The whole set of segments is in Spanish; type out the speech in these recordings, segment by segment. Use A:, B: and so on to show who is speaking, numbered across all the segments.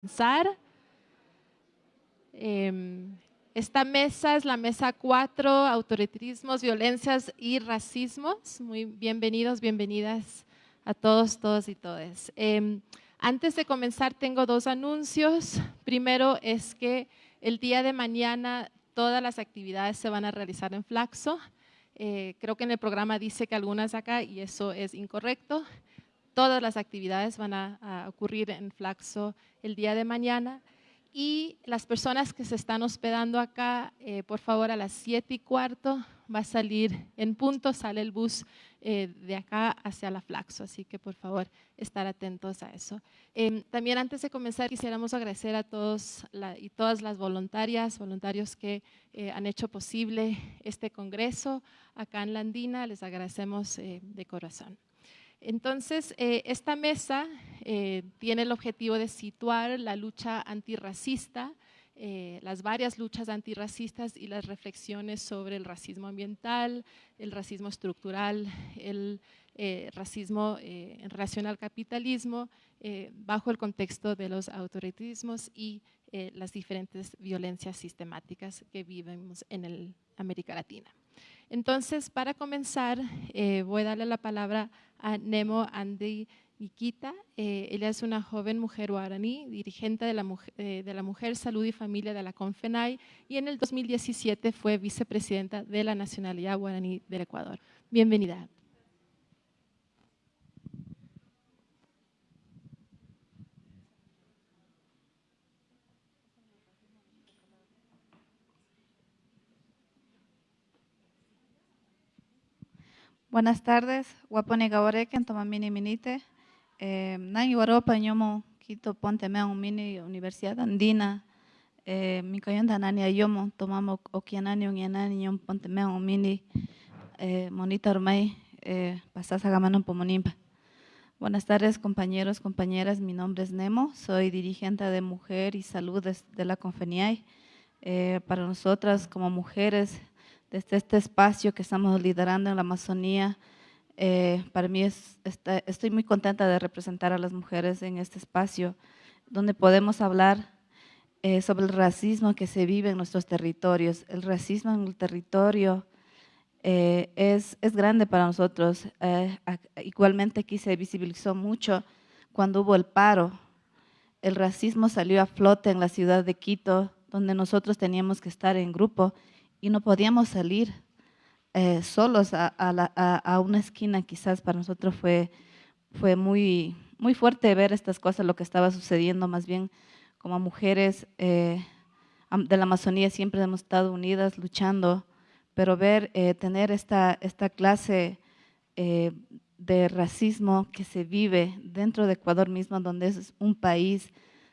A: comenzar. Em, esta mesa es la mesa 4, autoritarismos, violencias y racismos. Muy bienvenidos, bienvenidas a todos, todos y todas. Em, antes de comenzar tengo dos anuncios. Primero es que el día de mañana todas las actividades se van a realizar en Flaxo. Eh, creo que en el programa dice que algunas acá y eso es incorrecto. Todas las actividades van a, ocurrir en Flaxo el día de mañana. Y las personas que se están hospedando acá, eh, por favor, a las 7 y cuarto va a salir en punto, sale el bus eh, de acá hacia la Flaxo, así que por favor estar atentos a eso. Em, también antes de comenzar quisiéramos agradecer a todos y todas las voluntarias, voluntarios que eh, han hecho posible este congreso acá en Landina, les agradecemos de corazón. Entonces, eh, esta mesa eh, tiene el objetivo de situar la lucha antirracista, eh, las varias luchas antirracistas y las reflexiones sobre el racismo ambiental, el racismo estructural, el racismo en relación al capitalismo, bajo el contexto de los autoritarismos y las diferentes violencias sistemáticas que vivimos en América Latina. Entonces, para comenzar, voy a darle la palabra a Nemo Andy Nikita. Eh, ella es una joven mujer guaraní, dirigente eh, de la Mujer, Salud y Familia de la CONFENAI y en el 2017 fue vicepresidenta de la Nacionalidad Guaraní del Ecuador. Bienvenida.
B: Buenas tardes, Guapone Gawareken, Tomamini Minite. Eh, Nangi Waropa, Ñomo, Quito, Ponte Mea, Mini, Universidad Andina. Eh, mi cayonda Nani Ayomo, tomamos Okianani, Unyanani, Ñom, Ponte Mea, Mini. Eh, Monita Ormay, Pasasa Gamano, Pomonimpa. Buenas tardes, compañeros, compañeras. Mi nombre es Nemo, soy dirigente de Mujer y Salud de, la Confeniay. Eh, para nosotras, como mujeres, desde este espacio que estamos liderando en la Amazonía. Eh, para mí es, estoy muy contenta de representar a las mujeres en este espacio, donde podemos hablar eh, sobre el racismo que se vive en nuestros territorios. El racismo en el territorio eh, es, es, grande para nosotros. igualmente aquí se visibilizó mucho cuando hubo el paro. El racismo salió a flote en la ciudad de Quito, donde nosotros teníamos que estar en grupo y no podíamos salir eh, solos a, una esquina, quizás para nosotros fue, fue muy, muy fuerte ver estas cosas, lo que estaba sucediendo, más bien como mujeres eh, de la Amazonía siempre hemos estado unidas, luchando, pero ver, eh, tener esta, esta clase de racismo que se vive dentro de Ecuador mismo, donde es un país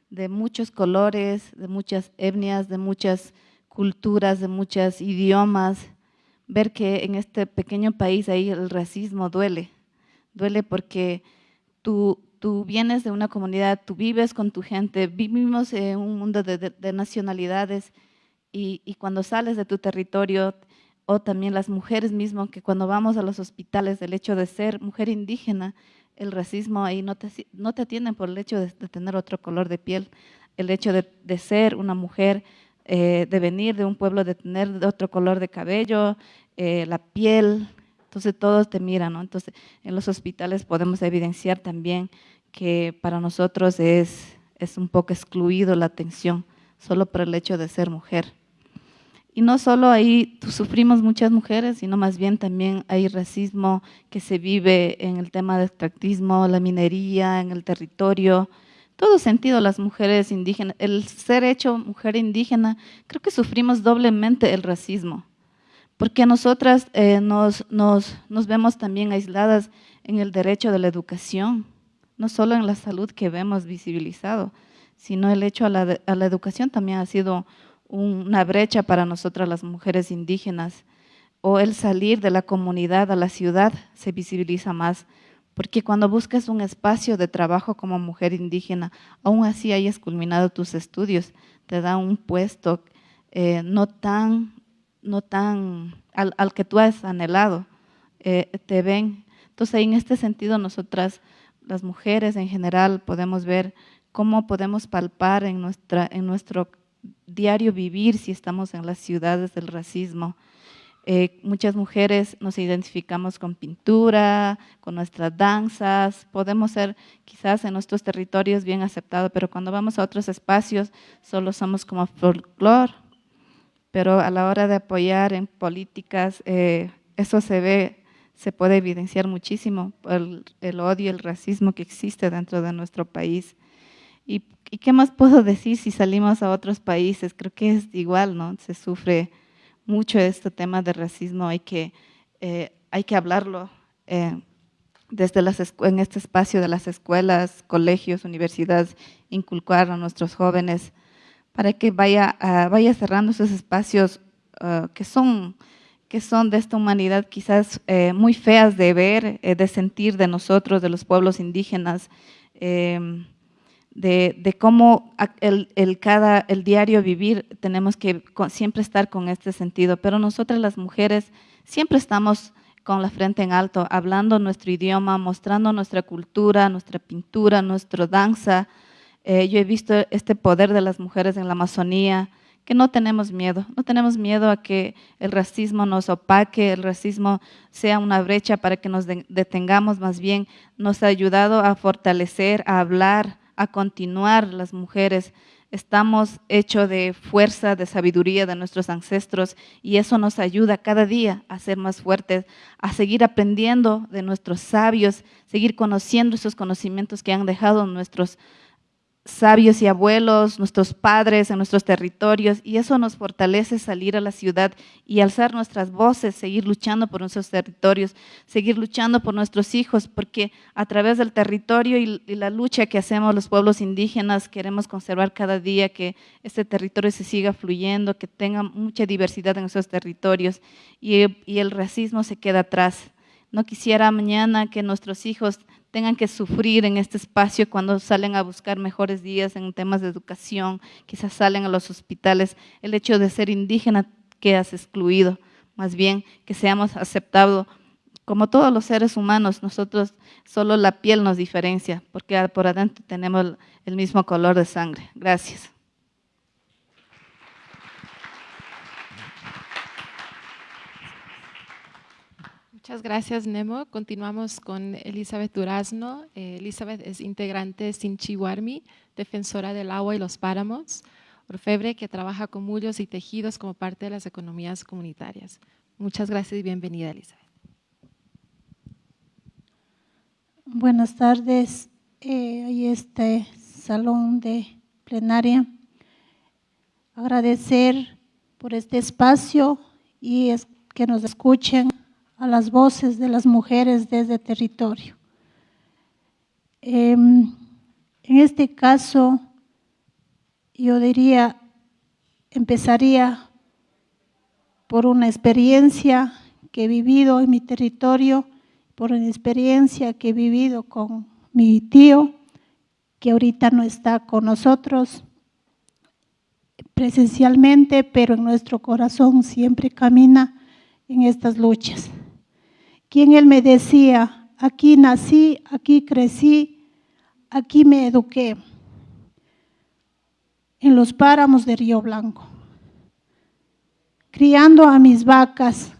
B: de muchos colores, de muchas etnias, de muchas culturas, de muchos idiomas, ver que en este pequeño país ahí el racismo duele. Duele porque tú, tú vienes de una comunidad, tú vives con tu gente, vivimos en un mundo de, nacionalidades y, y, cuando sales de tu territorio, o también las mujeres mismas, que cuando vamos a los hospitales, el hecho de ser mujer indígena, el racismo ahí no te, no te atienden por el hecho de, tener otro color de piel, el hecho de, de ser una mujer eh, de venir de un pueblo, de tener otro color de cabello, eh, la piel, entonces todos te miran, ¿no? Entonces en los hospitales podemos evidenciar también que para nosotros es, es un poco excluido la atención solo por el hecho de ser mujer. Y no solo ahí sufrimos muchas mujeres, sino más bien también hay racismo que se vive en el tema de extractismo, la minería, en el territorio, todo sentido las mujeres indígenas, el ser hecho mujer indígena, creo que sufrimos doblemente el racismo, porque nosotras eh, nos, nos, nos, vemos también aisladas en el derecho de la educación, no solo en la salud que vemos visibilizado, sino el hecho a la, a la educación también ha sido una brecha para nosotras las mujeres indígenas, o el salir de la comunidad a la ciudad se visibiliza más porque cuando buscas un espacio de trabajo como mujer indígena, aún así hayas culminado tus estudios, te da un puesto eh, no tan, no tan al, que tú has anhelado, eh, te ven. Entonces, en este sentido, nosotras, las mujeres en general, podemos ver cómo podemos palpar en, nuestra, en nuestro diario vivir si estamos en las ciudades del racismo. Eh, muchas mujeres nos identificamos con pintura, con nuestras danzas, podemos ser quizás en nuestros territorios bien aceptados, pero cuando vamos a otros espacios solo somos como folclore. Pero a la hora de apoyar en políticas, eh, eso se ve, se puede evidenciar muchísimo, el, odio, el racismo que existe dentro de nuestro país. ¿Y, ¿Y qué más puedo decir si salimos a otros países? Creo que es igual, ¿no? Se sufre mucho este tema de racismo, hay que, eh, hay que hablarlo eh, desde las en este espacio de las escuelas, colegios, universidades, inculcar a nuestros jóvenes para que vaya, vaya cerrando esos espacios ah, que, son, que son de esta humanidad quizás eh, muy feas de ver, de sentir de nosotros, de los pueblos indígenas, de, cómo el, cada, el diario vivir tenemos que siempre estar con este sentido, pero nosotras las mujeres siempre estamos con la frente en alto, hablando nuestro idioma, mostrando nuestra cultura, nuestra pintura, nuestra danza. Eh, yo he visto este poder de las mujeres en la Amazonía, que no tenemos miedo, no tenemos miedo a que el racismo nos opaque, el racismo sea una brecha para que nos detengamos, más bien nos ha ayudado a fortalecer, a hablar, a continuar las mujeres. Estamos hechos de fuerza, de sabiduría de nuestros ancestros y eso nos ayuda cada día a ser más fuertes, a seguir aprendiendo de nuestros sabios, seguir conociendo esos conocimientos que han dejado nuestros sabios y abuelos, nuestros padres en nuestros territorios, y eso nos fortalece salir a la ciudad y alzar nuestras voces, seguir luchando por nuestros territorios, seguir luchando por nuestros hijos, porque a través del territorio y, la lucha que hacemos los pueblos indígenas, queremos conservar cada día que este territorio se siga fluyendo, que tenga mucha diversidad en esos territorios y el racismo se queda atrás. No quisiera mañana que nuestros hijos tengan que sufrir en este espacio cuando salen a buscar mejores días en temas de educación, quizás salen a los hospitales, el hecho de ser indígena quedas excluido, más bien que seamos aceptados como todos los seres humanos, nosotros solo la piel nos diferencia, porque por adentro tenemos el mismo color de sangre. Gracias.
A: Muchas gracias, Nemo. Continuamos con Elizabeth Durazno. Eh, Elizabeth es integrante Sinchiwarmi, defensora del agua y los páramos, orfebre que trabaja con mullos y tejidos como parte de las economías comunitarias. Muchas gracias y bienvenida, Elizabeth.
C: Buenas tardes. Eh, este salón de plenaria. Agradecer por este espacio y que nos escuchen a las voces de las mujeres desde territorio. Em, en este caso, yo diría, empezaría por una experiencia que he vivido en mi territorio, por una experiencia que he vivido con mi tío, que ahorita no está con nosotros presencialmente, pero en nuestro corazón siempre camina en estas luchas quien él me decía, aquí nací, aquí crecí, aquí me eduqué, en los páramos de Río Blanco, criando a mis vacas,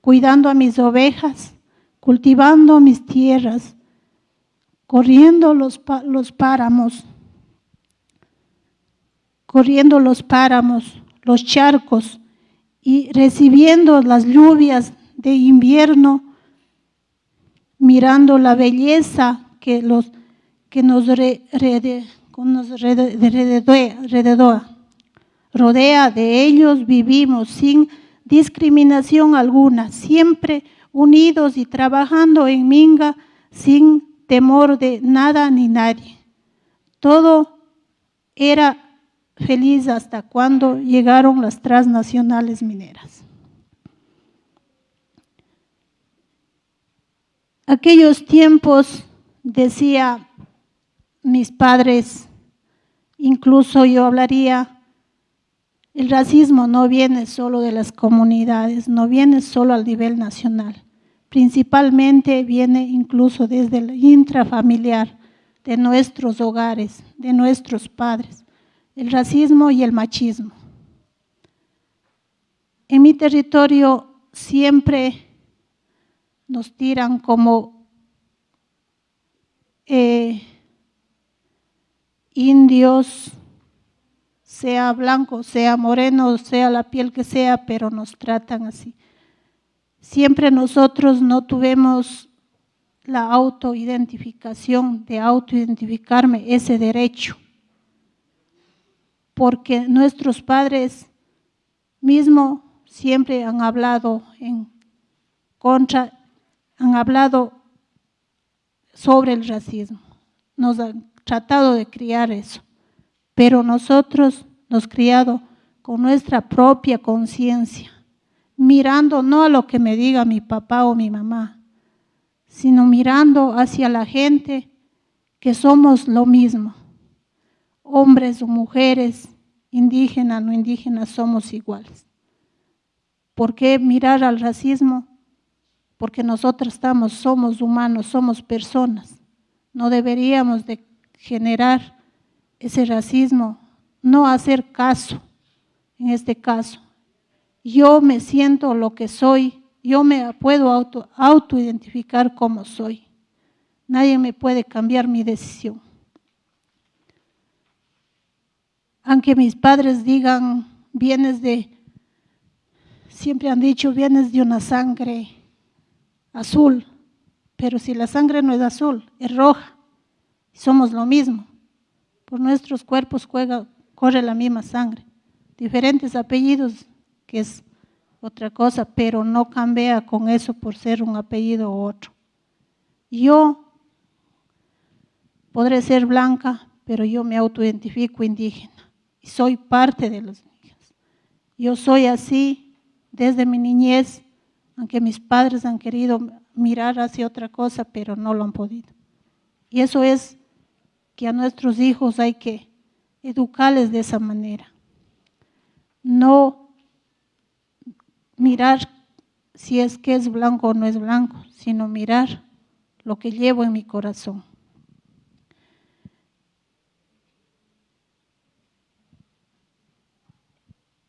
C: cuidando a mis ovejas, cultivando mis tierras, corriendo los, páramos, corriendo los páramos, los charcos y recibiendo las lluvias de invierno, mirando la belleza que, los, que nos, rodea. De ellos vivimos sin discriminación alguna, siempre unidos y trabajando en Minga sin temor de nada ni nadie. Todo era feliz hasta cuando llegaron las transnacionales mineras. Aquellos tiempos, decía mis padres, incluso yo hablaría, el racismo no viene solo de las comunidades, no viene solo al nivel nacional, principalmente viene incluso desde el intrafamiliar, de nuestros hogares, de nuestros padres, el racismo y el machismo. En mi territorio siempre nos tiran como eh, indios, sea blanco, sea moreno, sea la piel que sea, pero nos tratan así. Siempre nosotros no tuvimos la autoidentificación, de autoidentificarme, ese derecho, porque nuestros padres mismo siempre han hablado en contra, han hablado sobre el racismo, nos han tratado de criar eso, pero nosotros nos criado con nuestra propia conciencia, mirando no a lo que me diga mi papá o mi mamá, sino mirando hacia la gente que somos lo mismo, hombres o mujeres, indígenas, no indígenas, somos iguales. ¿Por qué mirar al racismo? Porque nosotros estamos, somos humanos, somos personas. No deberíamos de generar ese racismo, no hacer caso en este caso. Yo me siento lo que soy, yo me puedo auto, autoidentificar como soy. Nadie me puede cambiar mi decisión. Aunque mis padres digan, vienes de siempre han dicho, vienes de una sangre azul, pero si la sangre no es azul, es roja, somos lo mismo. Por nuestros cuerpos corre la misma sangre. Diferentes apellidos, que es otra cosa, pero no cambia con eso por ser un apellido u otro. Yo podré ser blanca, pero yo me autoidentifico indígena y soy parte de los indígenas. Yo soy así desde mi niñez, aunque mis padres han querido mirar hacia otra cosa, pero no lo han podido. Y eso es que a nuestros hijos hay que educarles de esa manera. No mirar si es que es blanco o no es blanco, sino mirar lo que llevo en mi corazón.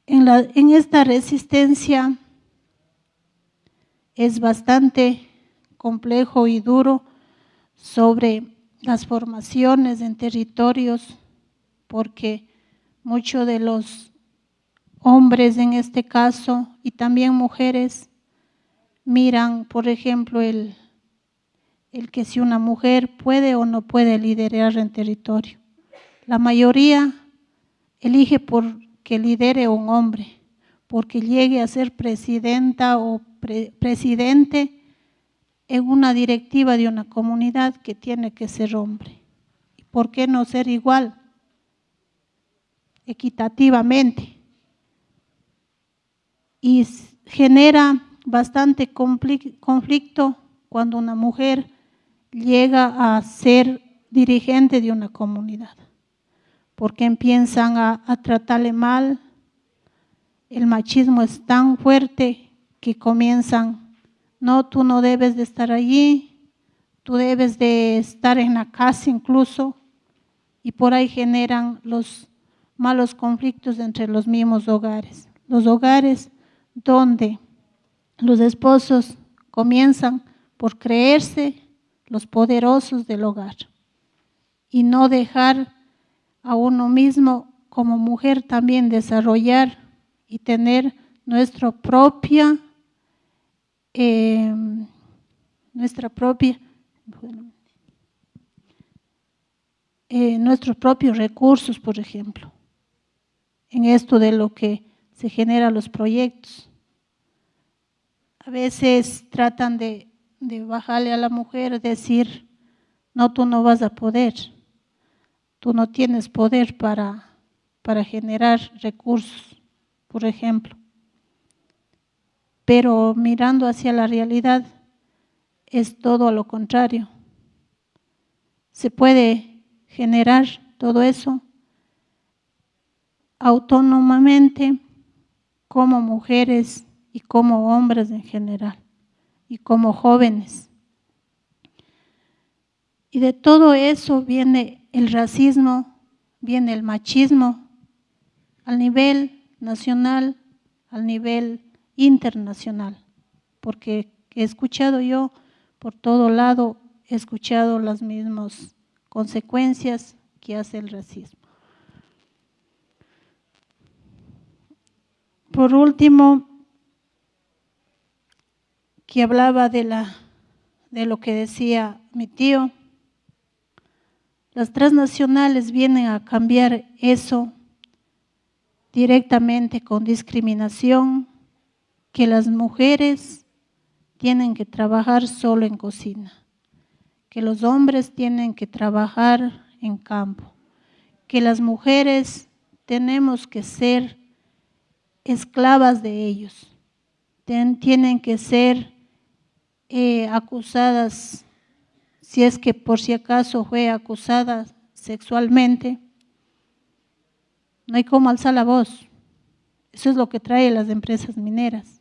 C: en, esta resistencia es bastante complejo y duro sobre las formaciones en territorios, porque muchos de los hombres en este caso y también mujeres miran, por ejemplo, el, el que si una mujer puede o no puede liderar en territorio. La mayoría elige por que lidere un hombre, porque llegue a ser presidenta o presidente en una directiva de una comunidad que tiene que ser hombre. ¿Por qué no ser igual? Equitativamente. Y genera bastante conflicto cuando una mujer llega a ser dirigente de una comunidad porque empiezan a, tratarle mal. El machismo es tan fuerte que comienzan, no, tú no debes de estar allí, tú debes de estar en la casa incluso, y por ahí generan los malos conflictos entre los mismos hogares. Los hogares donde los esposos comienzan por creerse los poderosos del hogar y no dejar a uno mismo como mujer también desarrollar y tener nuestra propia, eh, nuestra propia, eh, nuestros propios recursos, por ejemplo, en esto de lo que se genera los proyectos. A veces tratan de, de bajarle a la mujer, decir, no, tú no vas a poder Tú no tienes poder para, para generar recursos, por ejemplo. Pero mirando hacia la realidad es todo lo contrario. Se puede generar todo eso autónomamente como mujeres y como hombres en general y como jóvenes. Y de todo eso viene el racismo, viene el machismo al nivel nacional, al nivel internacional, porque he escuchado yo por todo lado, he escuchado las mismas consecuencias que hace el racismo. Por último, que hablaba de, la, de lo que decía mi tío, las transnacionales vienen a cambiar eso directamente con discriminación, que las mujeres tienen que trabajar solo en cocina, que los hombres tienen que trabajar en campo, que las mujeres tenemos que ser esclavas de ellos, tienen que ser eh, acusadas, si es que por si acaso fue acusada sexualmente, no hay cómo alzar la voz. Eso es lo que trae las empresas mineras.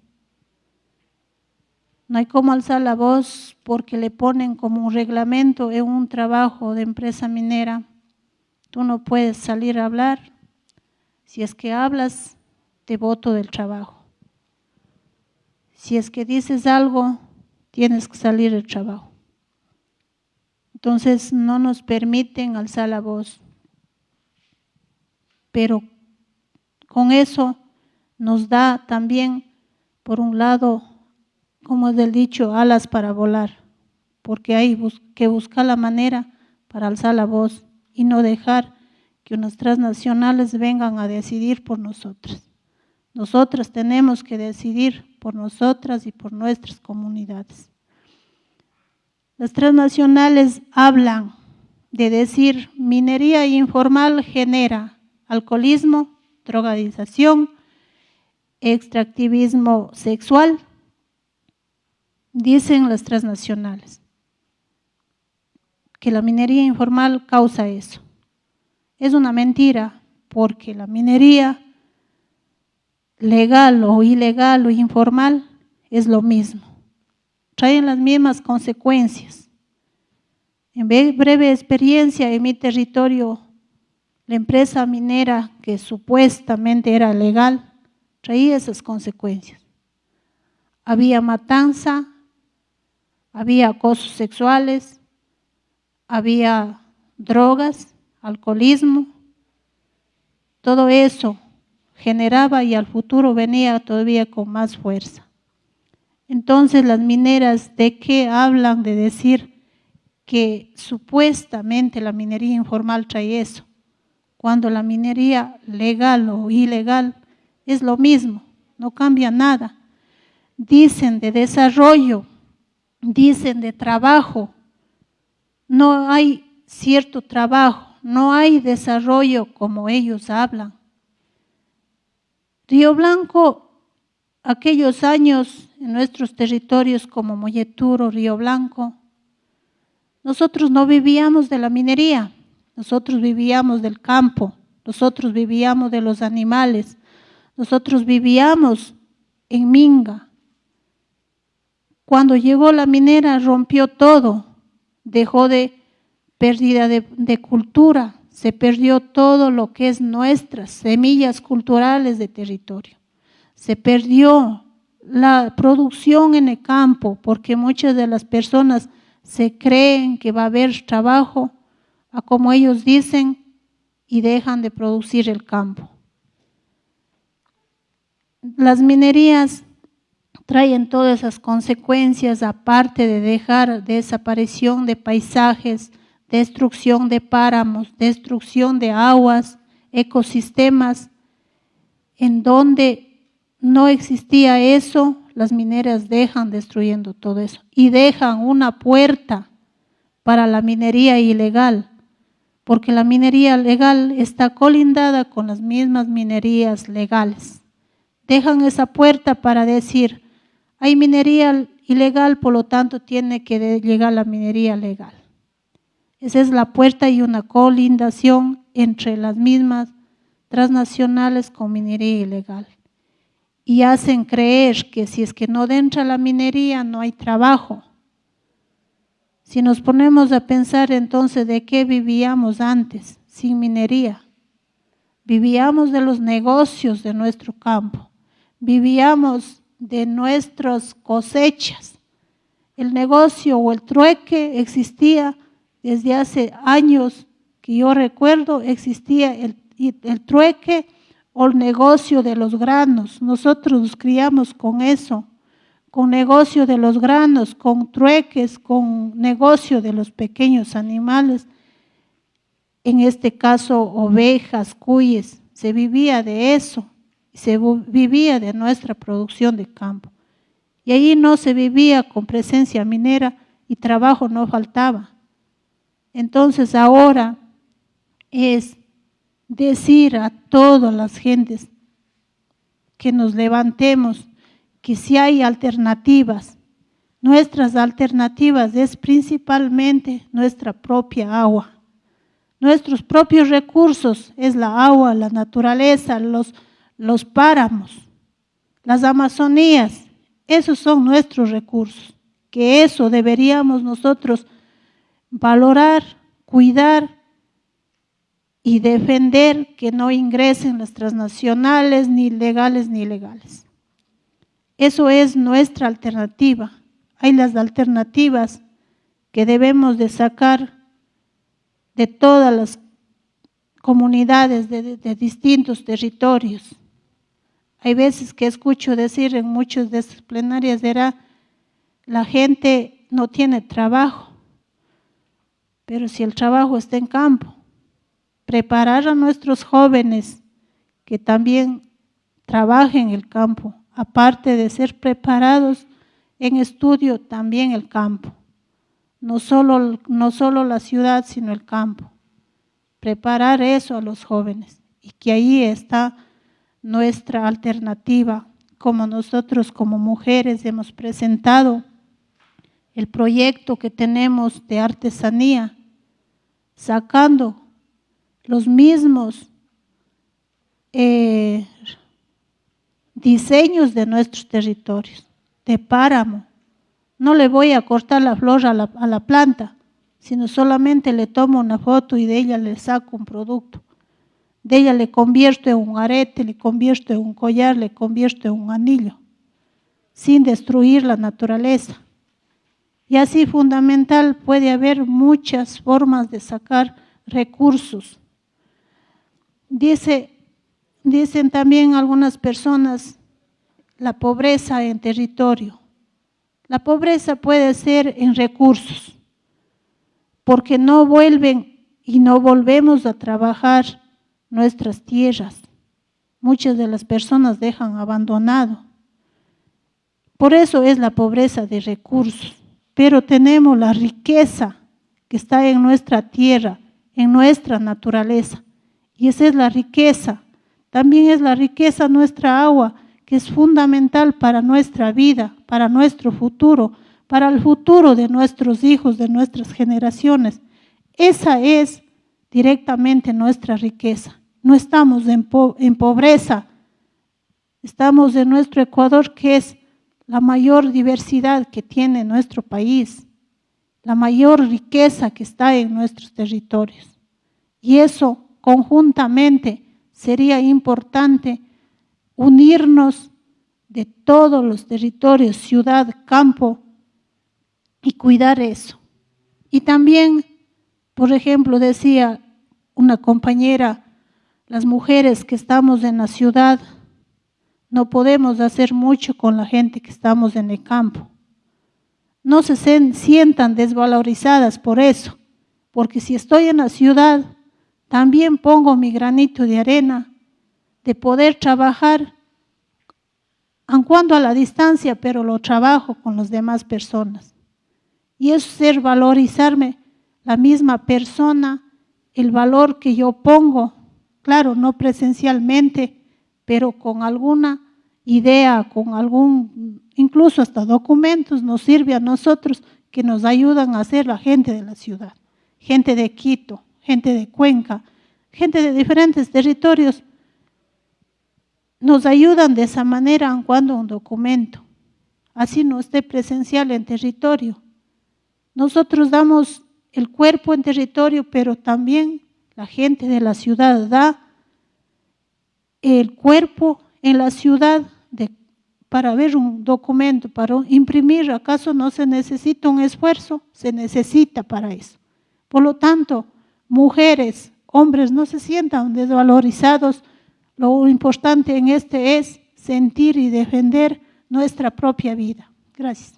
C: No hay cómo alzar la voz porque le ponen como un reglamento en un trabajo de empresa minera. Tú no puedes salir a hablar. Si es que hablas, te voto del trabajo. Si es que dices algo, tienes que salir del trabajo. Entonces no nos permiten alzar la voz. Pero con eso nos da también, por un lado, como es del dicho, alas para volar, porque hay que buscar la manera para alzar la voz y no dejar que unas transnacionales vengan a decidir por nosotras. Nosotras tenemos que decidir por nosotras y por nuestras comunidades. Las transnacionales hablan de decir minería informal genera alcoholismo, drogadización, extractivismo sexual, dicen las transnacionales, que la minería informal causa eso. Es una mentira porque la minería legal o ilegal o informal es lo mismo. Traen las mismas consecuencias. En breve experiencia en mi territorio, la empresa minera que supuestamente era legal traía esas consecuencias. Había matanza, había acosos sexuales, había drogas, alcoholismo, todo eso generaba y al futuro venía todavía con más fuerza. Entonces las mineras de qué hablan de decir que supuestamente la minería informal trae eso, cuando la minería legal o ilegal es lo mismo, no cambia nada. Dicen de desarrollo, dicen de trabajo, no hay cierto trabajo, no hay desarrollo como ellos hablan. Río Blanco, aquellos años en nuestros territorios como Molleturo, Río Blanco, nosotros no vivíamos de la minería, nosotros vivíamos del campo, nosotros vivíamos de los animales, nosotros vivíamos en Minga. Cuando llegó la minera rompió todo, dejó de pérdida de, cultura, se perdió todo lo que es nuestras semillas culturales de territorio. Se perdió la producción en el campo porque muchas de las personas se creen que va a haber trabajo a como ellos dicen y dejan de producir el campo. Las minerías traen todas esas consecuencias aparte de dejar desaparición de paisajes, destrucción de páramos, destrucción de aguas, ecosistemas, en donde no existía eso, las mineras dejan destruyendo todo eso y dejan una puerta para la minería ilegal, porque la minería legal está colindada con las mismas minerías legales. Dejan esa puerta para decir, hay minería ilegal, por lo tanto tiene que llegar la minería legal. Esa es la puerta y una colindación entre las mismas transnacionales con minería ilegal. Y hacen creer que si es que no entra la minería no hay trabajo. Si nos ponemos a pensar entonces de qué vivíamos antes, sin minería, vivíamos de los negocios de nuestro campo, vivíamos de nuestras cosechas. El negocio o el trueque existía desde hace años que yo recuerdo, existía el, el trueque o el negocio de los granos. Nosotros nos criamos con eso, con negocio de los granos, con trueques, con negocio de los pequeños animales. En este caso, ovejas, cuyes, se vivía de eso, se vivía de nuestra producción de campo. Y ahí no se vivía con presencia minera y trabajo no faltaba. Entonces ahora es decir a todas las gentes que nos levantemos, que si hay alternativas, nuestras alternativas es principalmente nuestra propia agua. Nuestros propios recursos es la agua, la naturaleza, los, los páramos, las Amazonías, esos son nuestros recursos, que eso deberíamos nosotros valorar, cuidar y defender que no ingresen las transnacionales, ni legales ni ilegales. Eso es nuestra alternativa. Hay las alternativas que debemos de sacar de todas las comunidades de, de, distintos territorios. Hay veces que escucho decir en muchas de estas plenarias, era, la gente no tiene trabajo, pero si el trabajo está en campo, preparar a nuestros jóvenes que también trabajen en el campo, aparte de ser preparados en estudio, también el campo. No solo, no solo la ciudad, sino el campo. Preparar eso a los jóvenes y que ahí está nuestra alternativa, como nosotros como mujeres hemos presentado el proyecto que tenemos de artesanía, sacando los mismos eh, diseños de nuestros territorios, de páramo. No le voy a cortar la flor a la, a la planta, sino solamente le tomo una foto y de ella le saco un producto. De ella le convierto en un arete, le convierto en un collar, le convierto en un anillo, sin destruir la naturaleza. Y así fundamental puede haber muchas formas de sacar recursos Dice, dicen también algunas personas la pobreza en territorio. La pobreza puede ser en recursos, porque no vuelven y no volvemos a trabajar nuestras tierras. Muchas de las personas dejan abandonado. Por eso es la pobreza de recursos. Pero tenemos la riqueza que está en nuestra tierra, en nuestra naturaleza. Y esa es la riqueza. También es la riqueza nuestra agua, que es fundamental para nuestra vida, para nuestro futuro, para el futuro de nuestros hijos, de nuestras generaciones. Esa es directamente nuestra riqueza. No estamos en, pobreza, estamos en nuestro Ecuador, que es la mayor diversidad que tiene nuestro país, la mayor riqueza que está en nuestros territorios. Y eso conjuntamente sería importante unirnos de todos los territorios, ciudad, campo, y cuidar eso. Y también, por ejemplo, decía una compañera, las mujeres que estamos en la ciudad, no podemos hacer mucho con la gente que estamos en el campo. No se sientan desvalorizadas por eso, porque si estoy en la ciudad, también pongo mi granito de arena de poder trabajar, aun cuando a la distancia, pero lo trabajo con las demás personas. Y es ser valorizarme la misma persona, el valor que yo pongo, claro, no presencialmente, pero con alguna idea, con algún, incluso hasta documentos, nos sirve a nosotros que nos ayudan a ser la gente de la ciudad, gente de Quito, gente de Cuenca, gente de diferentes territorios, nos ayudan de esa manera cuando un documento, así no esté presencial en territorio. Nosotros damos el cuerpo en territorio, pero también la gente de la ciudad da el cuerpo en la ciudad para ver un documento, para imprimir, ¿acaso no se necesita un esfuerzo? Se necesita para eso. Por lo tanto, mujeres, hombres, no se sientan desvalorizados. Lo importante en este es sentir y defender nuestra propia vida. Gracias.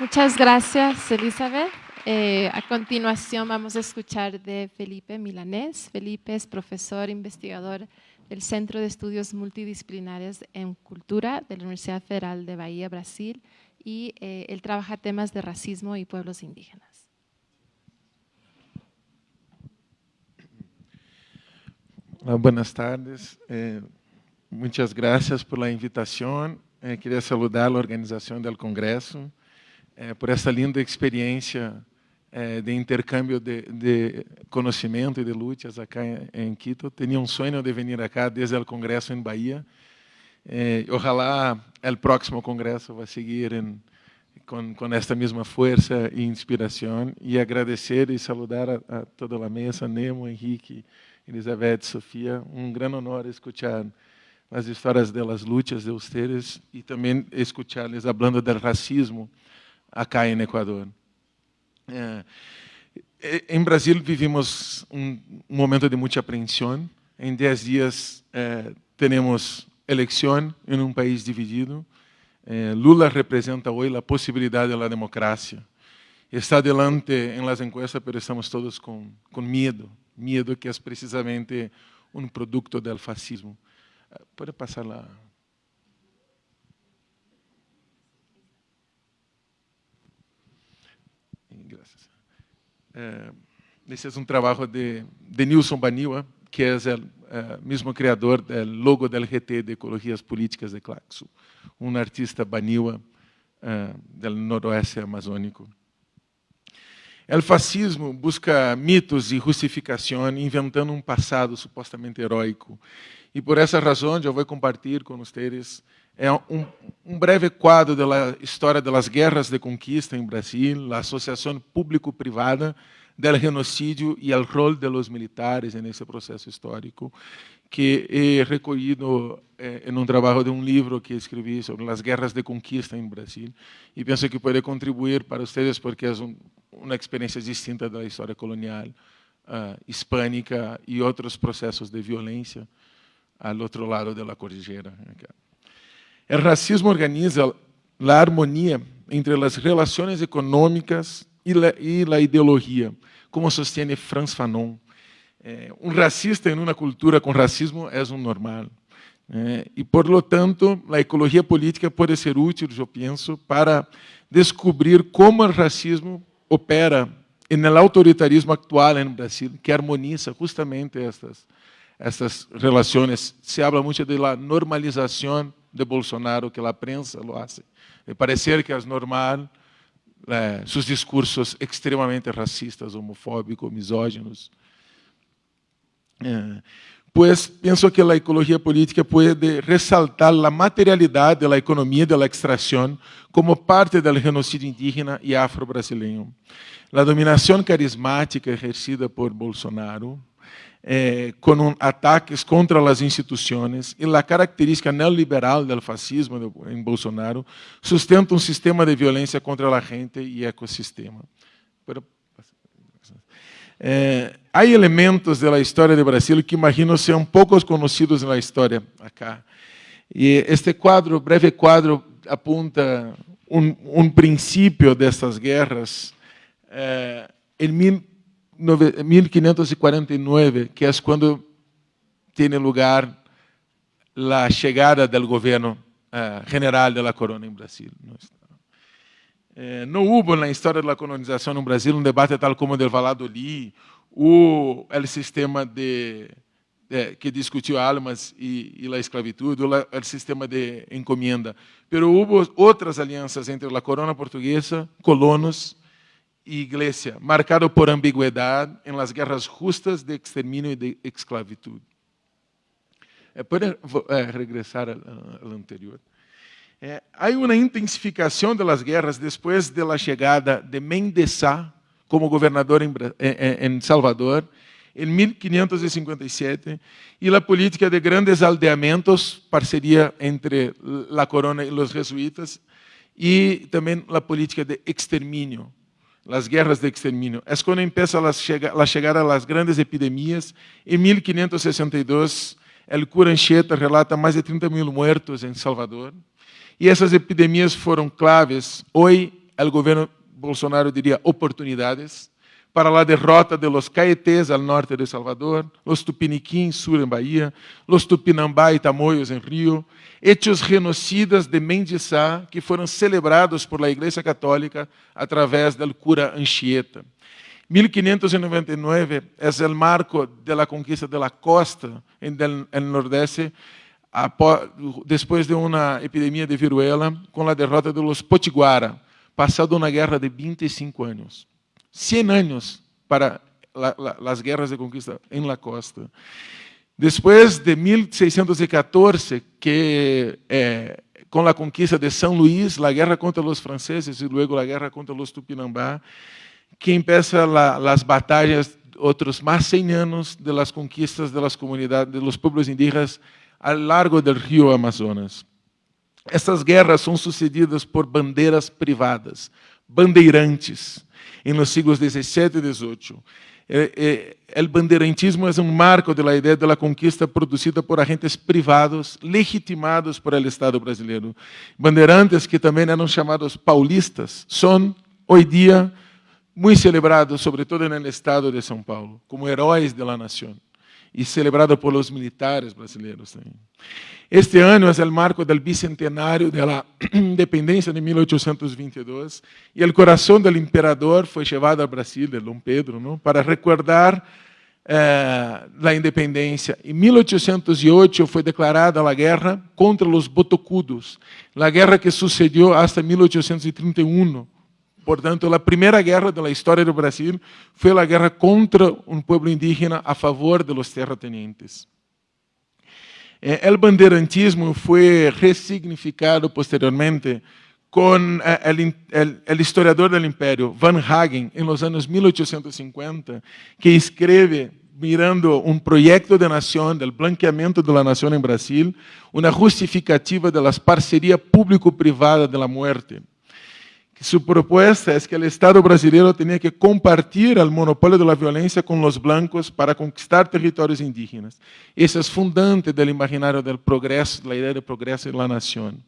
A: Muchas gracias, Elizabeth. Eh, a continuación vamos a escuchar de Felipe Milanés. Felipe es profesor investigador del Centro de Estudios Multidisciplinarios en Cultura de la Universidad Federal de Bahía, Brasil, y eh, él trabaja temas de racismo y pueblos indígenas.
D: buenas tardes. Eh, muchas gracias por la invitación. quería saludar a la organización del Congreso por essa linda experiência é, de intercâmbio de, de, conhecimento e de lutas acá em, em, Quito. Tinha um sonho de vir acá desde o congresso em Bahia. É, ojalá o próximo congresso vai seguir em, com, com esta mesma força e inspiração. E agradecer e saludar a, a toda a mesa, Nemo, Henrique, Elizabeth, Sofia. Um grande honor escutar as histórias das lutas de vocês e também escutar-les falando do racismo acá em Equador. É, em Brasil vivimos um, momento de muita apreensão. Em dez dias é, temos eleição em um país dividido. É, Lula representa hoje a possibilidade da democracia. Está adelante em las encuestas, mas estamos todos com, com medo. Medo que é precisamente um produto do fascismo. Pode passar lá. É, esse é um trabalho de, de Nilson Baniwa, que é o é, mesmo criador do logo do GT de Ecologias Políticas de Claxo, um artista Baniwa é, do noroeste amazônico. O fascismo busca mitos e justificação, inventando um passado supostamente heróico. E por essa razão, eu vou compartilhar com vocês é um, um, breve quadro da história das guerras de conquista em Brasil, a associação público-privada do genocídio e o rol dos militares nesse processo histórico, que é recolhido eh, em um trabalho de um livro que escrevi sobre as guerras de conquista em Brasil. E penso que pode contribuir para vocês, porque é um, uma experiência distinta da história colonial uh, hispânica e outros processos de violência ao outro lado da cordilheira. O racismo organiza a harmonia entre as relações econômicas e a ideologia, como sostiene Franz Fanon. Eh, um racista em uma cultura com racismo é um normal. Eh, e, por lo tanto, a ecologia política pode ser útil, eu penso, para descobrir como o racismo opera no autoritarismo atual no Brasil, que harmoniza justamente estas, estas relações. Se habla muito de la normalização de Bolsonaro que a prensa lo hace. De parecer que é normal eh, seus discursos extremamente racistas, homofóbicos, misóginos. Eh, pues penso que a ecologia política pode ressaltar a materialidade da economia da extração como parte do genocídio indígena e afro-brasileiro. A dominação carismática exercida por Bolsonaro, eh, com ataques contra as instituições e a característica neoliberal do fascismo em Bolsonaro sustenta um sistema de violência contra a gente e ecossistema. Eh, há elementos da história do Brasil que imagino sejam poucos conhecidos na história acá. E este quadro, breve quadro, apunta um, um princípio dessas guerras. Eh, em 1549, que é quando tem lugar a chegada do governo uh, general da corona em Brasil. Eh, não houve na história da colonização no Brasil um debate tal como o del Valladolid, o sistema de, de que discutiu almas e, e a esclavitud, o sistema de encomenda. Pero houve outras alianças entre a corona portuguesa, colonos iglesia, marcado por ambigüedad en las guerras justas de exterminio y de esclavitud. Eh, ¿Puede eh, regresar al, al, anterior? Eh, hay una intensificación de las guerras después de la llegada de Mendesá como gobernador en, en, en Salvador en 1557 y la política de grandes aldeamentos, parceria entre la corona y los jesuitas, y también la política de exterminio, las guerras de exterminio. Es cuando empieza la, la llegada a grandes epidemias. En 1562, el cura Anchieta relata más de 30 mil muertos en Salvador. Y esas epidemias fueron claves. Hoy, el gobierno Bolsonaro diría oportunidades para la derrota de los caetés al norte de Salvador, los tupiniquins sur en Bahía, los tupinambá y tamoyos en Río, hechos genocidas de Mendizá que fueron celebrados por la Iglesia Católica a través del cura Anchieta. 1599 es el marco de la conquista de la costa el nordeste, después de una epidemia de viruela, con la derrota de los Potiguara, pasado una guerra de 25 años. 100 años para la, la, guerras de conquista en la costa. Después de 1614, que eh, con la conquista de San Luis, la guerra contra los franceses y luego la guerra contra los Tupinambá, que empieza la, las batallas, otros más 100 años de las conquistas de las comunidades, de los pueblos indígenas a lo largo del río Amazonas. Estas guerras são sucedidas por bandeiras privadas, bandeirantes, em los siglos XVII e XVIII. O bandeirantismo é um marco da ideia da conquista produzida por agentes privados legitimados por el Estado brasileiro. Bandeirantes que também eram chamados paulistas são, hoje dia, muito celebrados, sobretudo no estado de São Paulo, como heróis da nação e celebrados por militares brasileiros. Este ano é o marco do bicentenário da independência de 1822 e o coração do imperador foi levado ao Brasil, de Dom Pedro, não? para recordar eh, a independência. Em 1808 foi declarada a guerra contra os botocudos, a guerra que sucedeu até 1831. Portanto, a primeira guerra da história do Brasil foi a guerra contra um povo indígena a favor de los terratenientes. El bandeirantismo foi resignificado posteriormente com o historiador do Império, Van Hagen, em los anos 1850, que escreve mirando um projeto de nação, do blanqueamento da nação em Brasil, uma justificativa das parcerias público-privada da morte. Su propuesta es que el Estado brasileño tenía que compartir el monopolio de la violencia con los blancos para conquistar territorios indígenas. Eso es fundante del imaginario del progreso, la idea de progreso en la nación.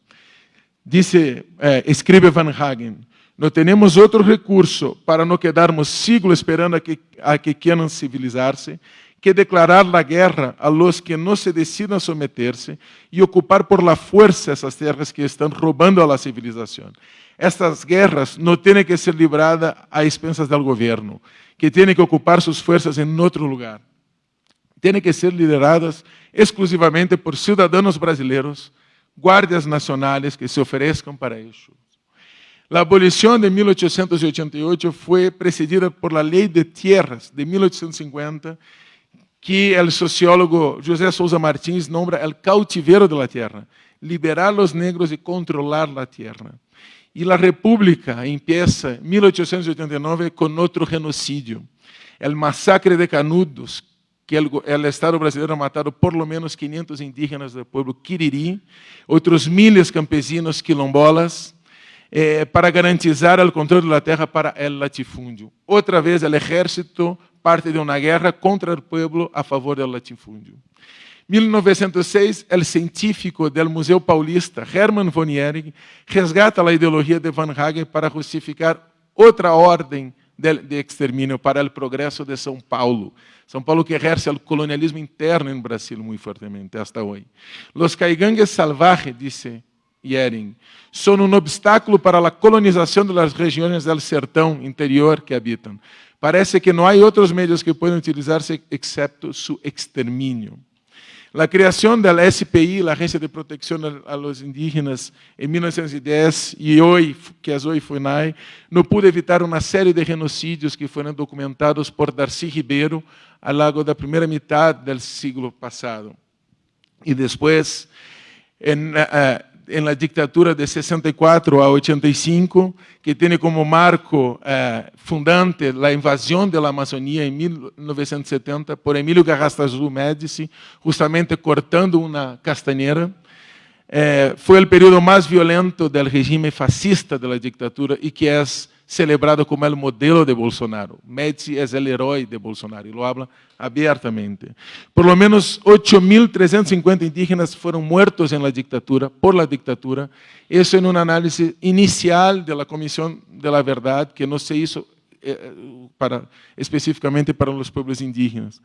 D: Dice, eh, escribe Van Hagen, no tenemos otro recurso para no quedarnos siglos esperando a que, a que quieran civilizarse que declarar la guerra a los que no se decidan someterse y ocupar por la fuerza esas tierras que están robando a la civilización. Estas guerras não têm que ser libradas a expensas do governo, que tem que ocupar suas forças em outro lugar. Têm que ser lideradas exclusivamente por cidadãos brasileiros, guardas nacionais que se ofereçam para isso. A abolição de 1888 foi precedida por la Lei de Tierras de 1850, que o sociólogo José Souza Martins nombra o cautiveiro da terra, liberar os negros e controlar a terra. E a República empieza em 1889 com outro genocídio, o massacre de Canudos, que o Estado brasileiro mataram por lo menos 500 indígenas do povo Quiriri, outros miles campesinos quilombolas, eh, para garantizar o controle da terra para o latifúndio. Outra vez, o exército parte de uma guerra contra o povo a favor do latifúndio. 1906, o científico do Museu Paulista, Hermann von Ehring, resgata a ideologia de Van Hagen para justificar outra ordem de, extermínio para o progresso de São Paulo. São Paulo que exerce o colonialismo interno no Brasil muito fortemente, hasta hoje. Los caigangues salvajes, disse Ehring, são um obstáculo para a colonização das regiões do sertão interior que habitam. Parece que não há outros meios que podem utilizar-se excepto su extermínio. La creación de la SPI, la Agencia de Protección a los Indígenas, en 1910 y hoy, que es hoy FUNAI, no pudo evitar una serie de genocidios que fueron documentados por Darcy Ribeiro a lo largo de la primera mitad del siglo pasado. Y después, en, uh, en la dictadura de 64 a 85, que tiene como marco eh, fundante la invasión de la Amazonía en 1970 por Emílio Garrastazu Médici, justamente cortando una castañera. Eh, fue el periodo más violento del régimen fascista de la dictadura y que es celebrado como el modelo de Bolsonaro. Médici es el héroe de Bolsonaro y lo habla abiertamente. Por lo menos 8.350 indígenas fueron muertos en la dictadura, por la dictadura. Eso en un análisis inicial de la Comisión de la Verdad que no se hizo eh, específicamente para los pueblos indígenas.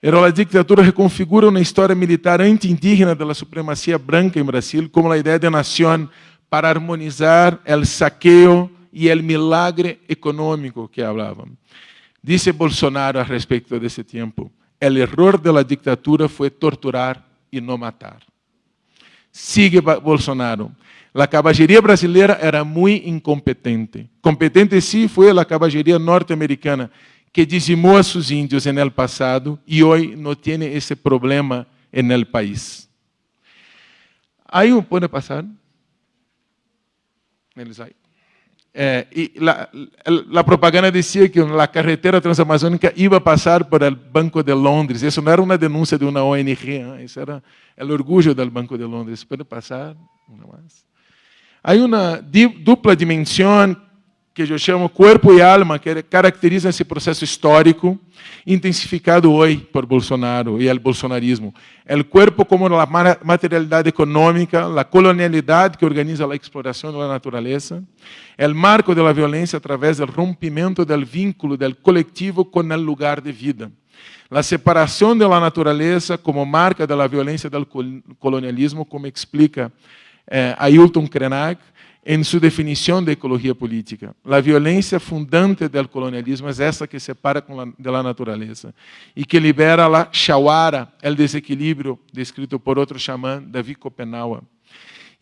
D: Pero la dictadura reconfigura una historia militar anti-indígena de la supremacía branca en Brasil como la idea de nación para armonizar el saqueo y el milagre económico que hablaban. Dice Bolsonaro a respecto de ese tiempo, el error de la dictadura fue torturar y no matar. Sigue Bolsonaro. La caballería brasileña era muy incompetente. Competente sí fue la caballería norteamericana, que dizimó a sus indios en el pasado y hoy no tiene ese problema en el país. Un, ¿puede pasar? Eh, la, propaganda decía que la carretera transamazónica iba a pasar por el Banco de Londres. Eso no era una denuncia de una ONG, ¿eh? eso era el orgullo del Banco de Londres. ¿Puede pasar? Una más. Hay una dupla dimensión que eu chamo corpo e alma, que caracteriza esse processo histórico, intensificado hoje por Bolsonaro e o bolsonarismo. O corpo como a materialidade econômica, a colonialidade que organiza a exploração da natureza, o marco da violência através do rompimento do vínculo do coletivo com o lugar de vida. A separação da natureza como marca da violência do colonialismo, como explica eh, Ailton Krenak, em sua definição de ecologia política. A violência fundante do colonialismo é essa que separa de la natureza e que libera a shawara, o desequilíbrio descrito por outro xamã, David Kopenawa.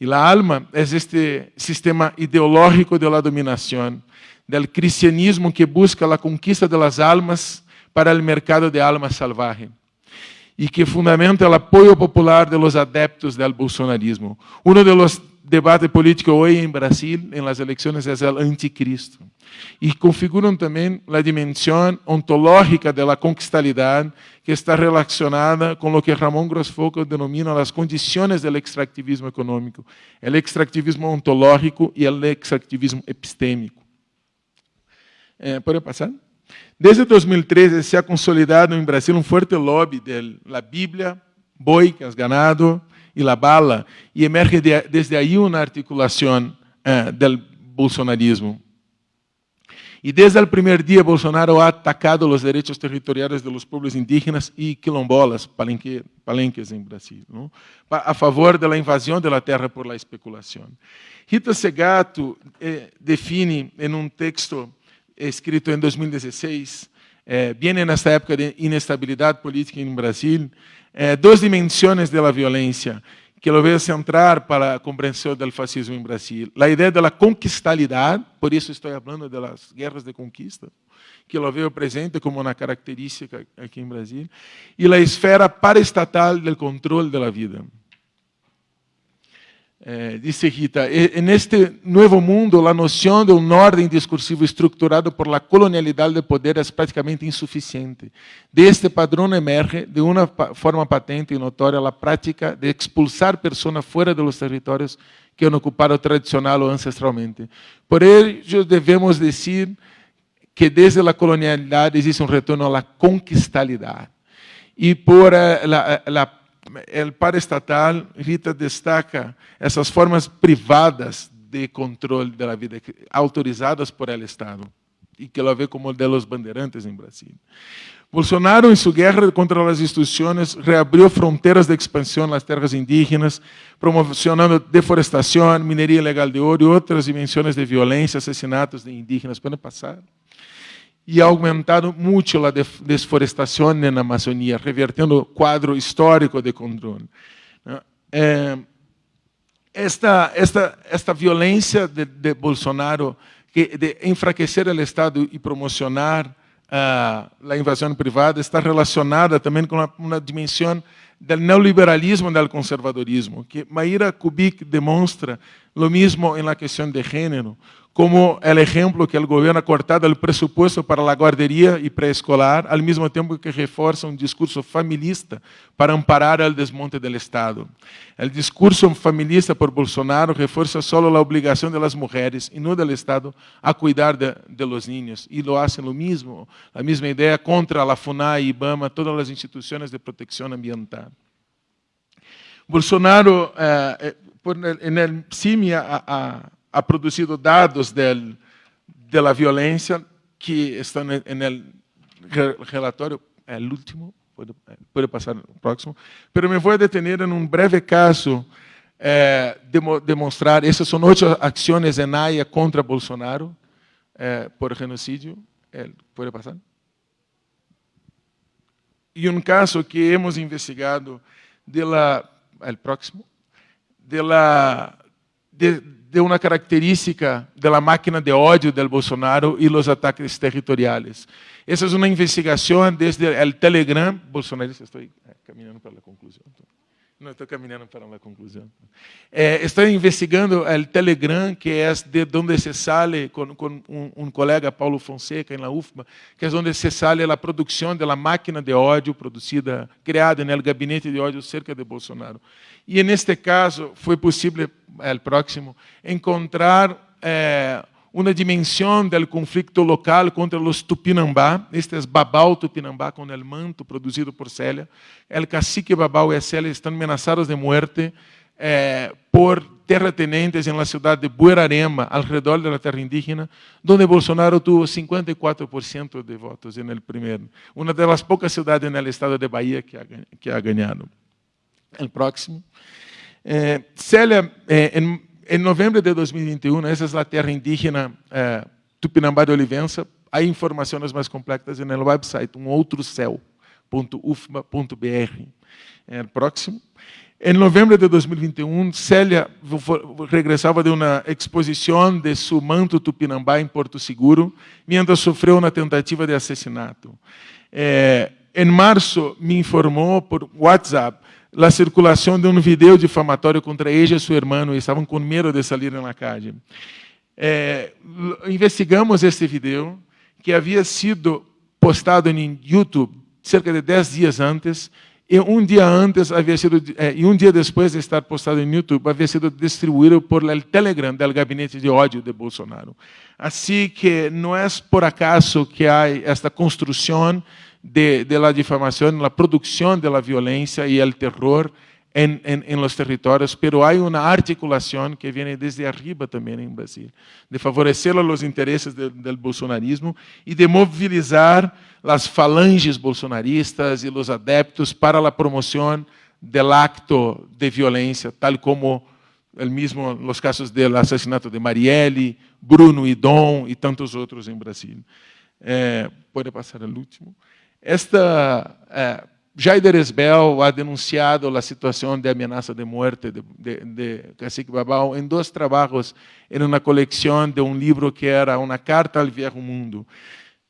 D: E a alma é este sistema ideológico de la dominação, do cristianismo que busca a conquista de las almas para o mercado de almas salvaje e que fundamenta o apoio popular de los adeptos del bolsonarismo. Um dos debate político hoje em Brasil, em las eleições, é o anticristo. E configuram também a dimensão ontológica da conquistalidade, que está relacionada com o que Ramon Grossfoco denomina as condições do extrativismo econômico, o extrativismo ontológico e o extrativismo epistêmico. Eh, ¿Pode passar? Desde 2013 se ha consolidado em Brasil um forte lobby da Bíblia, boi, que has ganado, y la bala, y emerge de, desde ahí una articulación eh, del bolsonarismo. Y desde el primer día Bolsonaro ha atacado los derechos territoriales de los pueblos indígenas y quilombolas, palenque, palenques en Brasil, ¿no? a favor de la invasión de la por la especulación. Rita Segato eh, define en un texto escrito en 2016, eh, viene en esta época de inestabilidad política en Brasil, eh, duas dimensões da violência que eu vejo centrar para a compreensão do fascismo em Brasil. A ideia da conquistalidade, por isso estou falando das guerras de conquista, que eu vejo presente como uma característica aqui em Brasil, e a esfera paraestatal do controle da vida. Eh, dice Gita, en este mundo la noción de un orden discursivo estructurado por la colonialidad del poder es prácticamente insuficiente. De este emerge de una forma patente y notoria la práctica de expulsar personas fuera de los territorios que han ocupado tradicional o ancestralmente. Por ello debemos decir que desde la colonialidad existe un retorno a la conquistalidad. Y por eh, la, la el paraestatal, Rita destaca essas formas privadas de controle da vida, autorizadas por el Estado, e que ela vê como de los bandeirantes em Brasil. Bolsonaro, em sua guerra contra as instituições, reabriu fronteiras de expansão nas terras indígenas, promocionando deforestação, mineria ilegal de ouro e outras dimensões de violência, assassinatos de indígenas. Podem passar? E aumentado muito a desforestação na Amazônia, revertendo o quadro histórico de controle. É, esta, esta, esta violência de, de Bolsonaro, de enfraquecer o Estado e promocionar uh, a invasão privada, está relacionada também com uma, uma dimensão del neoliberalismo y del conservadorismo, que Mayra Kubik demuestra lo mismo en la cuestión de género, como el ejemplo que el gobierno ha cortado el presupuesto para la guardería y preescolar, al mismo tiempo que refuerza un discurso familista para amparar el desmonte del Estado. El discurso familista por Bolsonaro refuerza solo la obligación de las mujeres y no del Estado a cuidar de, de los niños. Y lo hacen lo mismo, la misma idea contra la FUNAI, IBAMA, todas las instituciones de protección ambiental. Bolsonaro, eh, eh en el CIMI, a, a ha produzido dados del, de la violência que estão en el relatório, el último, pode, pode passar o próximo, pero me vou detener em um breve caso eh, de demonstrar, essas são oito ações em AIA contra Bolsonaro eh, por genocídio, eh, pode passar? E um caso que hemos investigado de la, el próximo, de la, de, de una característica de la máquina de odio del Bolsonaro y los ataques territoriales. Esa es una investigación desde el Telegram bolsonarista. Estoy eh, caminando para la conclusión. No, estou caminhando para a conclusão. É, estou investigando o Telegram, que é de onde se sale, com, com um, um, colega, Paulo Fonseca, na UFMA, que é onde se sale a produção da máquina de ódio produzida, criada no gabinete de ódio cerca de Bolsonaro. E, neste caso, foi possível, o próximo, encontrar... É, uma dimensão do conflito local contra os Tupinambá, estes Babau Tupinambá com o manto produzido por Célia. O cacique Babau e Célia estão ameaçados de morte eh, por terratenientes na cidade de Buerarema, ao redor da terra indígena, onde Bolsonaro tuvo 54% de votos no primeiro. Uma das poucas cidades no estado de Bahia que ha, que ha ganhado. O próximo. Eh, Célia, eh, em em novembro de 2021, essa é a terra indígena eh, Tupinambá de Olivença. Há informações mais completas no website umoutrocel.ufma.br. É, próximo. Em novembro de 2021, Célia regressava de uma exposição de seu manto Tupinambá em Porto Seguro, mientras sofreu uma tentativa de assassinato. É, em março, me informou por WhatsApp la circulação de um vídeo difamatório contra ella e seu irmão, estavam com medo de sair na calle. É, investigamos este vídeo, que havia sido postado em YouTube cerca de 10 dias antes, e um dia antes havia sido, é, e um dia depois de estar postado em YouTube, havia sido distribuído por el Telegram do gabinete de ódio de Bolsonaro. Assim que não é por acaso que há esta construção de, de la difamación, la producción de la violencia y el terror en, en, en, los territorios, pero hay una articulación que viene desde arriba también en Brasil, de favorecer los intereses de, del bolsonarismo y de movilizar las falanges bolsonaristas y los adeptos para la promoción del acto de violencia, tal como el mismo, los casos del asesinato de Marielle, Bruno y Dom y tantos otros en Brasil. Eh, puede pasar el último. Esta é, Jaider Esbel ha denunciado a situação de ameaça de morte de, de, de Cacique Babal em dois trabalhos em uma coleção de um livro que era uma carta ao Viejo Mundo.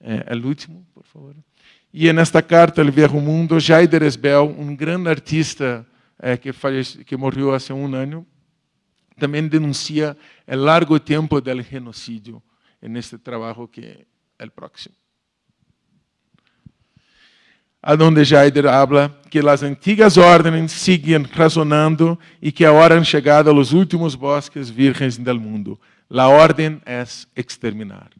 D: É, o último, por favor. E nesta carta ao Viejo Mundo, Jaider Esbel, um grande artista é, que, falece, que morreu há um ano, também denuncia o largo tempo do genocídio neste trabalho que é o próximo donde Jaider habla que as antigas ordens siguen razonando e que agora han chegado aos últimos bosques virgens del mundo. La orden es exterminar.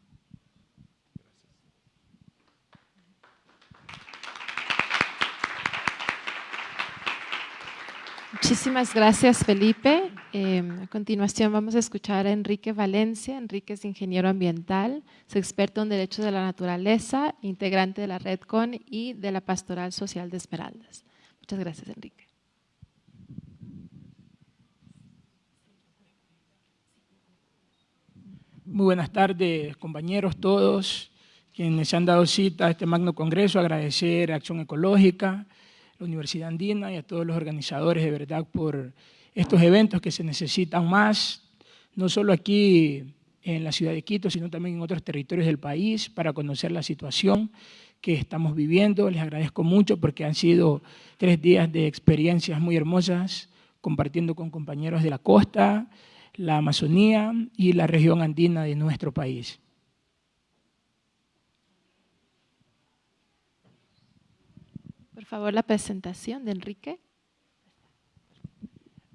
A: Muchísimas gracias, Felipe. Eh, a continuación vamos a escuchar a Enrique Valencia. Enrique es ingeniero ambiental, es experto en derechos de la naturaleza, integrante de la RedCon y de la Pastoral Social de Esmeraldas. Muchas gracias, Enrique.
E: Muy buenas tardes, compañeros todos, quienes se han dado cita a este magno congreso, agradecer a Acción Ecológica, la Universidad Andina y a todos los organizadores de verdad por estos eventos que se necesitan más, no solo aquí en la ciudad de Quito, sino también en otros territorios del país para conocer la situación que estamos viviendo. Les agradezco mucho porque han sido tres días de experiencias muy hermosas, compartiendo con compañeros de la costa, la Amazonía y la región andina de nuestro país.
A: Por favor, la presentación de Enrique.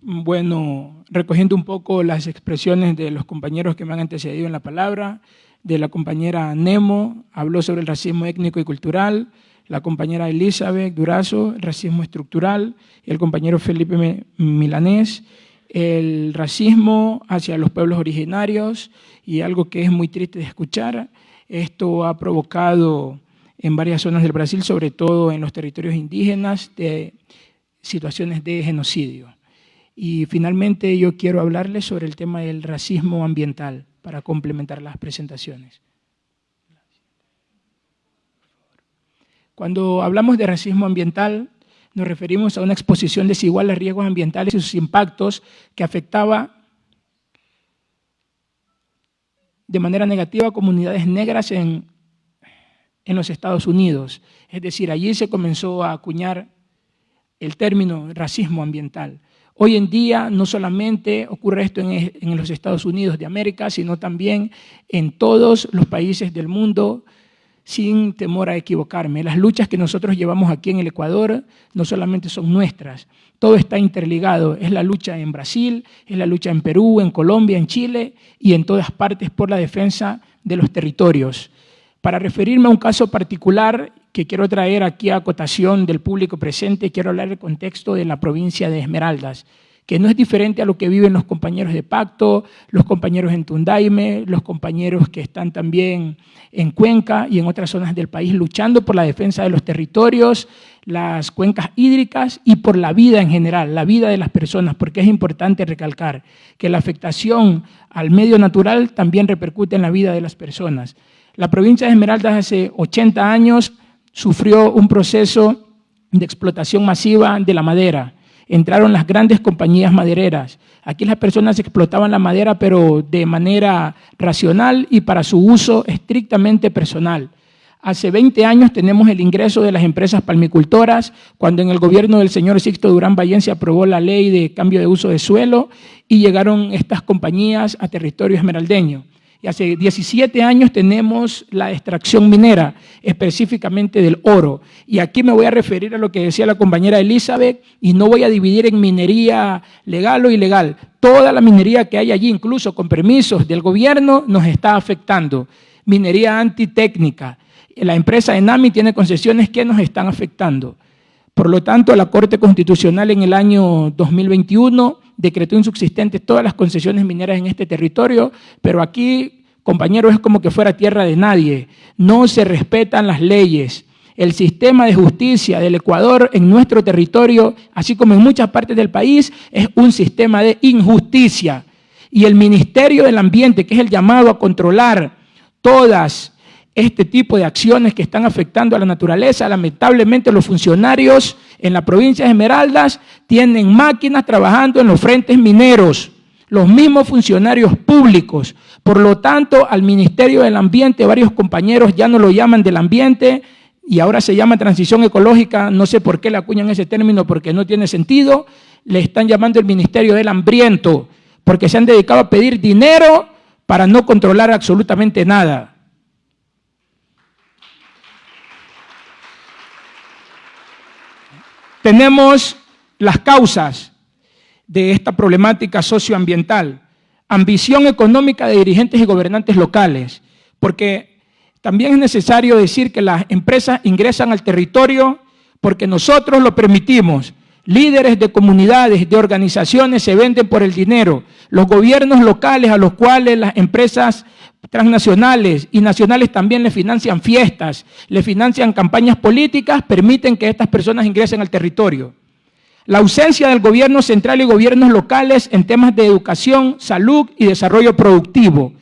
E: Bueno, recogiendo un poco las expresiones de los compañeros que me han antecedido en la palabra, de la compañera Nemo, habló sobre el racismo étnico y cultural, la compañera Elizabeth Durazo, racismo estructural, el compañero Felipe Milanés, el racismo hacia los pueblos originarios y algo que es muy triste de escuchar, esto ha provocado en varias zonas del Brasil, sobre todo en los territorios indígenas, de situaciones de genocidio. Y finalmente yo quiero hablarles sobre el tema del racismo ambiental para complementar las presentaciones. Cuando hablamos de racismo ambiental, nos referimos a una exposición desigual a riesgos ambientales y sus impactos que afectaba de manera negativa a comunidades negras en, en los Estados Unidos. Es decir, allí se comenzó a acuñar el término racismo ambiental. Hoy en día no solamente ocurre esto en, los Estados Unidos de América, sino también en todos los países del mundo, sin temor a equivocarme. Las luchas que nosotros llevamos aquí en el Ecuador no solamente son nuestras, todo está interligado. Es la lucha en Brasil, es la lucha en Perú, en Colombia, en Chile y en todas partes por la defensa de los territorios. Para referirme a un caso particular que quiero traer aquí a acotación del público presente, quiero hablar del contexto de la provincia de Esmeraldas, que no es diferente a lo que viven los compañeros de Pacto, los compañeros en Tundaime, los compañeros que están también en Cuenca y en otras zonas del país luchando por la defensa de los territorios, las cuencas hídricas y por la vida en general, la vida de las personas, porque es importante recalcar que la afectación al medio natural también repercute en la vida de las personas. La provincia de Esmeraldas hace 80 años sufrió un proceso de explotación masiva de la madera. Entraron las grandes compañías madereras. Aquí las personas explotaban la madera, pero de manera racional y para su uso estrictamente personal. Hace 20 años tenemos el ingreso de las empresas palmicultoras, cuando en el gobierno del señor Sixto Durán Ballén se aprobó la ley de cambio de uso de suelo y llegaron estas compañías a territorio esmeraldeño. Hace 17 años tenemos la extracción minera, específicamente del oro. Y aquí me voy a referir a lo que decía la compañera Elizabeth y no voy a dividir en minería legal o ilegal. Toda la minería que hay allí, incluso con permisos del gobierno, nos está afectando. Minería antitécnica. La empresa Enami tiene concesiones que nos están afectando. Por lo tanto, la Corte Constitucional en el año 2021 decretó insubsistentes todas las concesiones mineras en este territorio, pero aquí, compañeros, es como que fuera tierra de nadie. No se respetan las leyes. El sistema de justicia del Ecuador en nuestro territorio, así como en muchas partes del país, es un sistema de injusticia. Y el Ministerio del Ambiente, que es el llamado a controlar todas este tipo de acciones que están afectando a la naturaleza. Lamentablemente los funcionarios en la provincia de Esmeraldas tienen máquinas trabajando en los frentes mineros, los mismos funcionarios públicos. Por lo tanto, al Ministerio del Ambiente varios compañeros ya no lo llaman del ambiente y ahora se llama transición ecológica, no sé por qué le acuñan ese término porque no tiene sentido, le están llamando el Ministerio del Hambriento, porque se han dedicado a pedir dinero para no controlar absolutamente nada. Tenemos las causas de esta problemática socioambiental, ambición económica de dirigentes y gobernantes locales, porque también es necesario decir que las empresas ingresan al territorio porque nosotros lo permitimos. Líderes de comunidades, de organizaciones se venden por el dinero. Los gobiernos locales a los cuales las empresas transnacionales y nacionales también le financian fiestas, le financian campañas políticas, permiten que estas personas ingresen al territorio. La ausencia del gobierno central y gobiernos locales en temas de educación, salud y desarrollo productivo.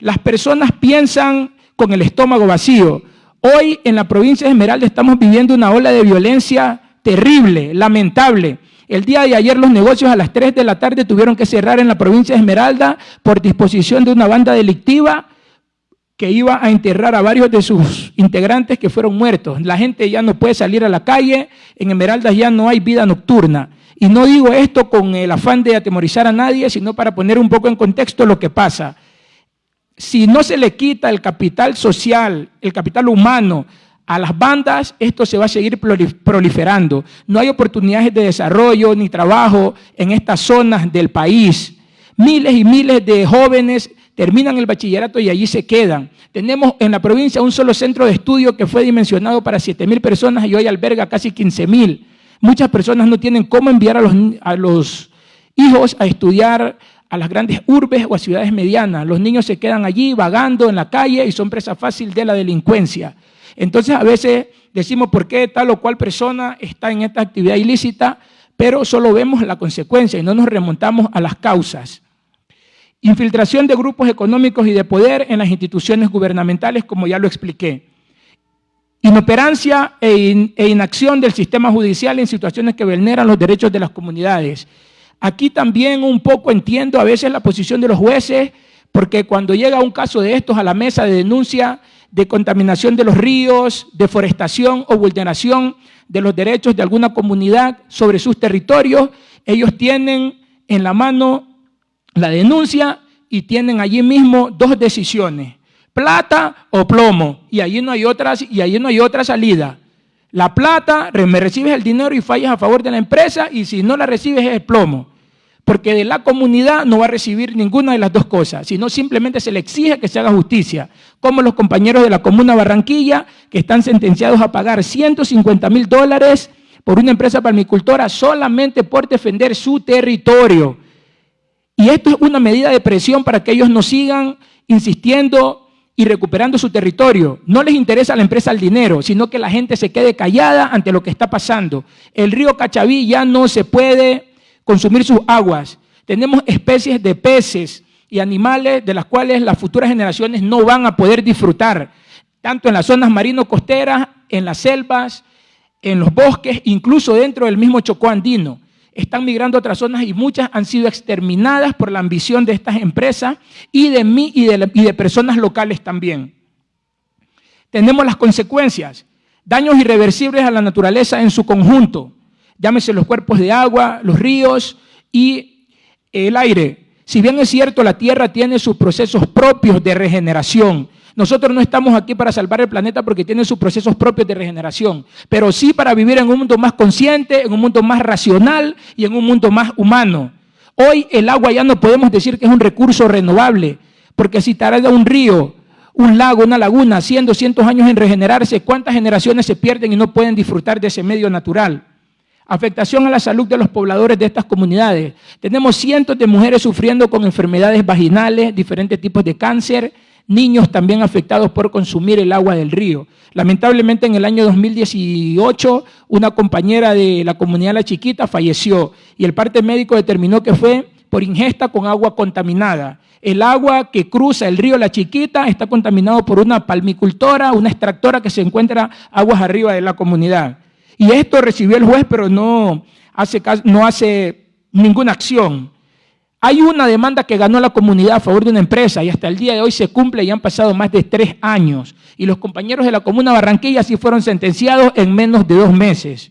E: Las personas piensan con el estómago vacío. Hoy en la provincia de Esmeralda estamos viviendo una ola de violencia terrible, lamentable. El día de ayer los negocios a las 3 de la tarde tuvieron que cerrar en la provincia de Esmeralda por disposición de una banda delictiva que iba a enterrar a varios de sus integrantes que fueron muertos. La gente ya no puede salir a la calle, en Esmeraldas ya no hay vida nocturna. Y no digo esto con el afán de atemorizar a nadie, sino para poner un poco en contexto lo que pasa. Si no se le quita el capital social, el capital humano a las bandas, esto se va a seguir proliferando. No hay oportunidades de desarrollo ni trabajo en estas zonas del país. Miles y miles de jóvenes terminan el bachillerato y allí se quedan. Tenemos en la provincia un solo centro de estudio que fue dimensionado para 7 mil personas y hoy alberga casi 15 mil. Muchas personas no tienen cómo enviar a los, a los hijos a estudiar a las grandes urbes o a ciudades medianas. Los niños se quedan allí vagando en la calle y son presa fácil de la delincuencia. Entonces a veces decimos por qué tal o cual persona está en esta actividad ilícita, pero solo vemos la consecuencia y no nos remontamos a las causas. Infiltración de grupos económicos y de poder en las instituciones gubernamentales, como ya lo expliqué. Inoperancia e, e, inacción del sistema judicial en situaciones que vulneran los derechos de las comunidades. Aquí también un poco entiendo a veces la posición de los jueces, porque cuando llega un caso de estos a la mesa de denuncia de contaminación de los ríos, deforestación o vulneración de los derechos de alguna comunidad sobre sus territorios, ellos tienen en la mano la denuncia y tienen allí mismo dos decisiones, plata o plomo, y allí no hay otras y allí no hay otra salida. La plata, me recibes el dinero y fallas a favor de la empresa, y si no la recibes es el plomo. Porque de la comunidad no va a recibir ninguna de las dos cosas, sino simplemente se le exige que se haga justicia. Como los compañeros de la Comuna Barranquilla, que están sentenciados a pagar 150 mil dólares por una empresa palmicultora solamente por defender su territorio. Y esto es una medida de presión para que ellos no sigan insistiendo y recuperando su territorio. No les interesa a la empresa el dinero, sino que la gente se quede callada ante lo que está pasando. El río Cachaví ya no se puede consumir sus aguas. Tenemos especies de peces y animales de las cuales las futuras generaciones no van a poder disfrutar, tanto en las zonas marino-costeras, en las selvas, en los bosques, incluso dentro del mismo Chocó andino están migrando a otras zonas y muchas han sido exterminadas por la ambición de estas empresas y de mí y de, y de personas locales también. Tenemos las consecuencias, daños irreversibles a la naturaleza en su conjunto, llámese los cuerpos de agua, los ríos y el aire. Si bien es cierto, la Tierra tiene sus procesos propios de regeneración, nosotros no estamos aquí para salvar el planeta porque tiene sus procesos propios de regeneración, pero sí para vivir en un mundo más consciente, en un mundo más racional y en un mundo más humano. Hoy el agua ya no podemos decir que es un recurso renovable, porque si tarda un río, un lago, una laguna, 100, 200 años en regenerarse, ¿cuántas generaciones se pierden y no pueden disfrutar de ese medio natural? Afectación a la salud de los pobladores de estas comunidades. Tenemos cientos de mujeres sufriendo con enfermedades vaginales, diferentes tipos de cáncer, niños también afectados por consumir el agua del río. Lamentablemente en el año 2018 una compañera de la comunidad La Chiquita falleció y el parte médico determinó que fue por ingesta con agua contaminada. El agua que cruza el río La Chiquita está contaminado por una palmicultora, una extractora que se encuentra aguas arriba de la comunidad. Y esto recibió el juez, pero no hace, no hace ninguna acción. Hay una demanda que ganó la comunidad a favor de una empresa y hasta el día de hoy se cumple y han pasado más de tres años. Y los compañeros de la comuna Barranquilla sí fueron sentenciados en menos de dos meses.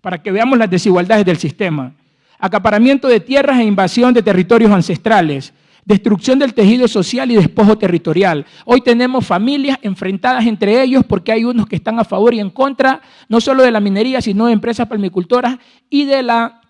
E: Para que veamos las desigualdades del sistema. Acaparamiento de tierras e invasión de territorios ancestrales. Destrucción del tejido social y despojo territorial. Hoy tenemos familias enfrentadas entre ellos porque hay unos que están a favor y en contra, no solo de la minería, sino de empresas palmicultoras y de la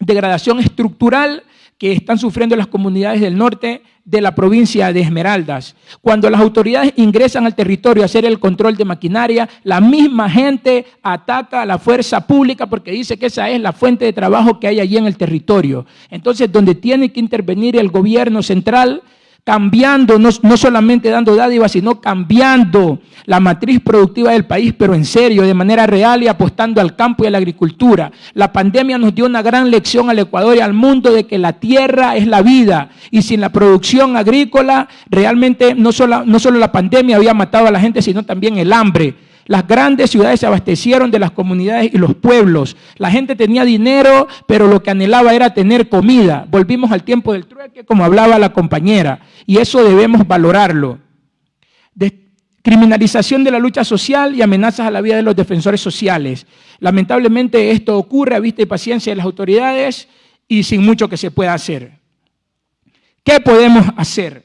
E: degradación estructural que están sufriendo las comunidades del norte de la provincia de Esmeraldas. Cuando las autoridades ingresan al territorio a hacer el control de maquinaria, la misma gente ataca a la fuerza pública porque dice que esa es la fuente de trabajo que hay allí en el territorio. Entonces, donde tiene que intervenir el gobierno central, cambiando, no, solamente dando dádivas, sino cambiando la matriz productiva del país, pero en serio, de manera real y apostando al campo y a la agricultura. La pandemia nos dio una gran lección al Ecuador y al mundo de que la tierra es la vida y sin la producción agrícola, realmente no solo, no solo la pandemia había matado a la gente, sino también el hambre. Las grandes ciudades se abastecieron de las comunidades y los pueblos. La gente tenía dinero, pero lo que anhelaba era tener comida. Volvimos al tiempo del trueque, como hablaba la compañera, y eso debemos valorarlo. criminalización de la lucha social y amenazas a la vida de los defensores sociales. Lamentablemente esto ocurre a vista y paciencia de las autoridades y sin mucho que se pueda hacer. ¿Qué podemos hacer?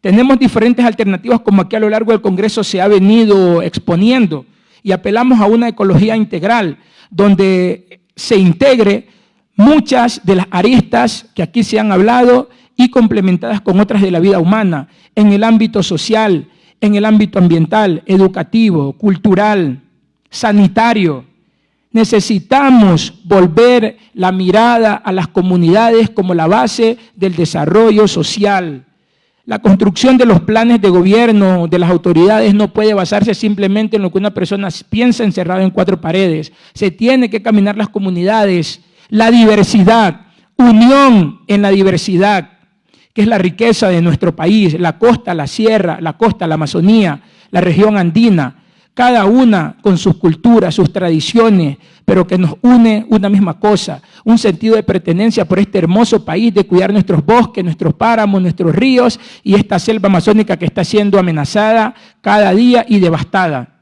E: Tenemos diferentes alternativas como aquí a lo largo del Congreso se ha venido exponiendo y apelamos a una ecología integral donde se integre muchas de las aristas que aquí se han hablado y complementadas con otras de la vida humana en el ámbito social, en el ámbito ambiental, educativo, cultural, sanitario. Necesitamos volver la mirada a las comunidades como la base del desarrollo social. La construcción de los planes de gobierno de las autoridades no puede basarse simplemente en lo que una persona piensa encerrado en cuatro paredes. Se tiene que caminar las comunidades, la diversidad, unión en la diversidad que es la riqueza de nuestro país, la costa, la sierra, la costa, la Amazonía, la región andina, cada una con sus culturas, sus tradiciones, pero que nos une una misma cosa, un sentido de pertenencia por este hermoso país, de cuidar nuestros bosques, nuestros páramos, nuestros ríos y esta selva amazónica que está siendo amenazada cada día y devastada.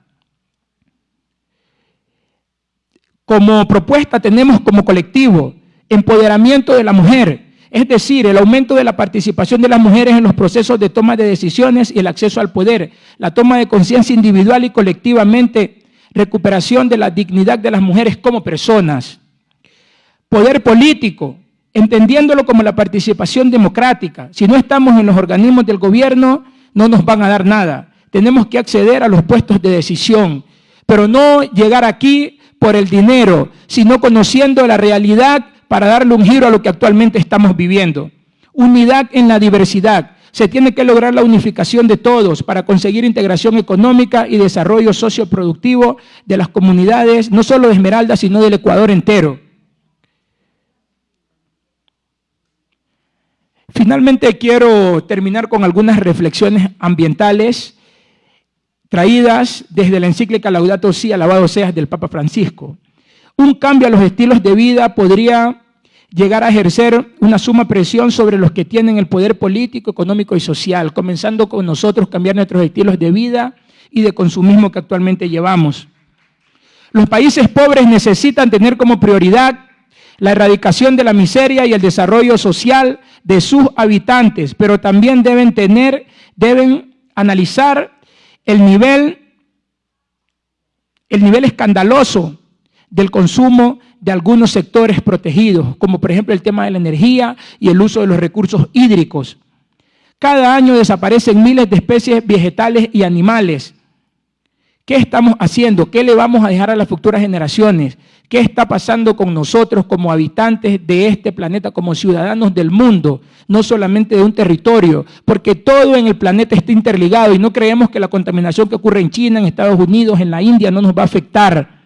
E: Como propuesta tenemos como colectivo empoderamiento de la mujer, es decir, el aumento de la participación de las mujeres en los procesos de toma de decisiones y el acceso al poder, la toma de conciencia individual y colectivamente, recuperación de la dignidad de las mujeres como personas. Poder político, entendiéndolo como la participación democrática. Si no estamos en los organismos del gobierno, no nos van a dar nada. Tenemos que acceder a los puestos de decisión, pero no llegar aquí por el dinero, sino conociendo la realidad para darle un giro a lo que actualmente estamos viviendo. Unidad en la diversidad. Se tiene que lograr la unificación de todos para conseguir integración económica y desarrollo socioproductivo de las comunidades, no solo de Esmeralda, sino del Ecuador entero. Finalmente quiero terminar con algunas reflexiones ambientales traídas desde la encíclica Laudato Si, alabado seas del Papa Francisco. Un cambio a los estilos de vida podría llegar a ejercer una suma presión sobre los que tienen el poder político, económico y social, comenzando con nosotros cambiar nuestros estilos de vida y de consumismo que actualmente llevamos. Los países pobres necesitan tener como prioridad la erradicación de la miseria y el desarrollo social de sus habitantes, pero también deben tener, deben analizar el nivel, el nivel escandaloso del consumo de algunos sectores protegidos, como por ejemplo el tema de la energía y el uso de los recursos hídricos. Cada año desaparecen miles de especies vegetales y animales. ¿Qué estamos haciendo? ¿Qué le vamos a dejar a las futuras generaciones? ¿Qué está pasando con nosotros como habitantes de este planeta, como ciudadanos del mundo, no solamente de un territorio? Porque todo en el planeta está interligado y no creemos que la contaminación que ocurre en China, en Estados Unidos, en la India no nos va a afectar.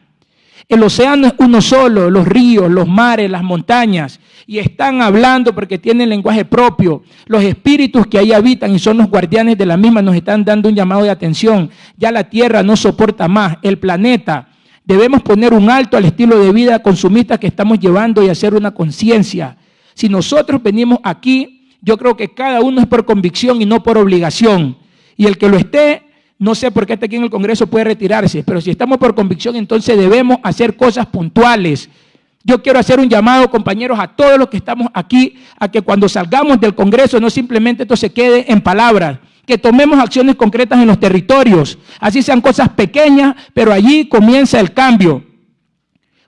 E: El océano es uno solo, los ríos, los mares, las montañas, y están hablando porque tienen lenguaje propio. Los espíritus que ahí habitan y son los guardianes de la misma nos están dando un llamado de atención. Ya la Tierra no soporta más, el planeta. Debemos poner un alto al estilo de vida consumista que estamos llevando y hacer una conciencia. Si nosotros venimos aquí, yo creo que cada uno es por convicción y no por obligación. Y el que lo esté, no sé por qué está aquí en el Congreso puede retirarse, pero si estamos por convicción, entonces debemos hacer cosas puntuales. Yo quiero hacer un llamado, compañeros, a todos los que estamos aquí, a que cuando salgamos del Congreso no simplemente esto se quede en palabras, que tomemos acciones concretas en los territorios, así sean cosas pequeñas, pero allí comienza el cambio.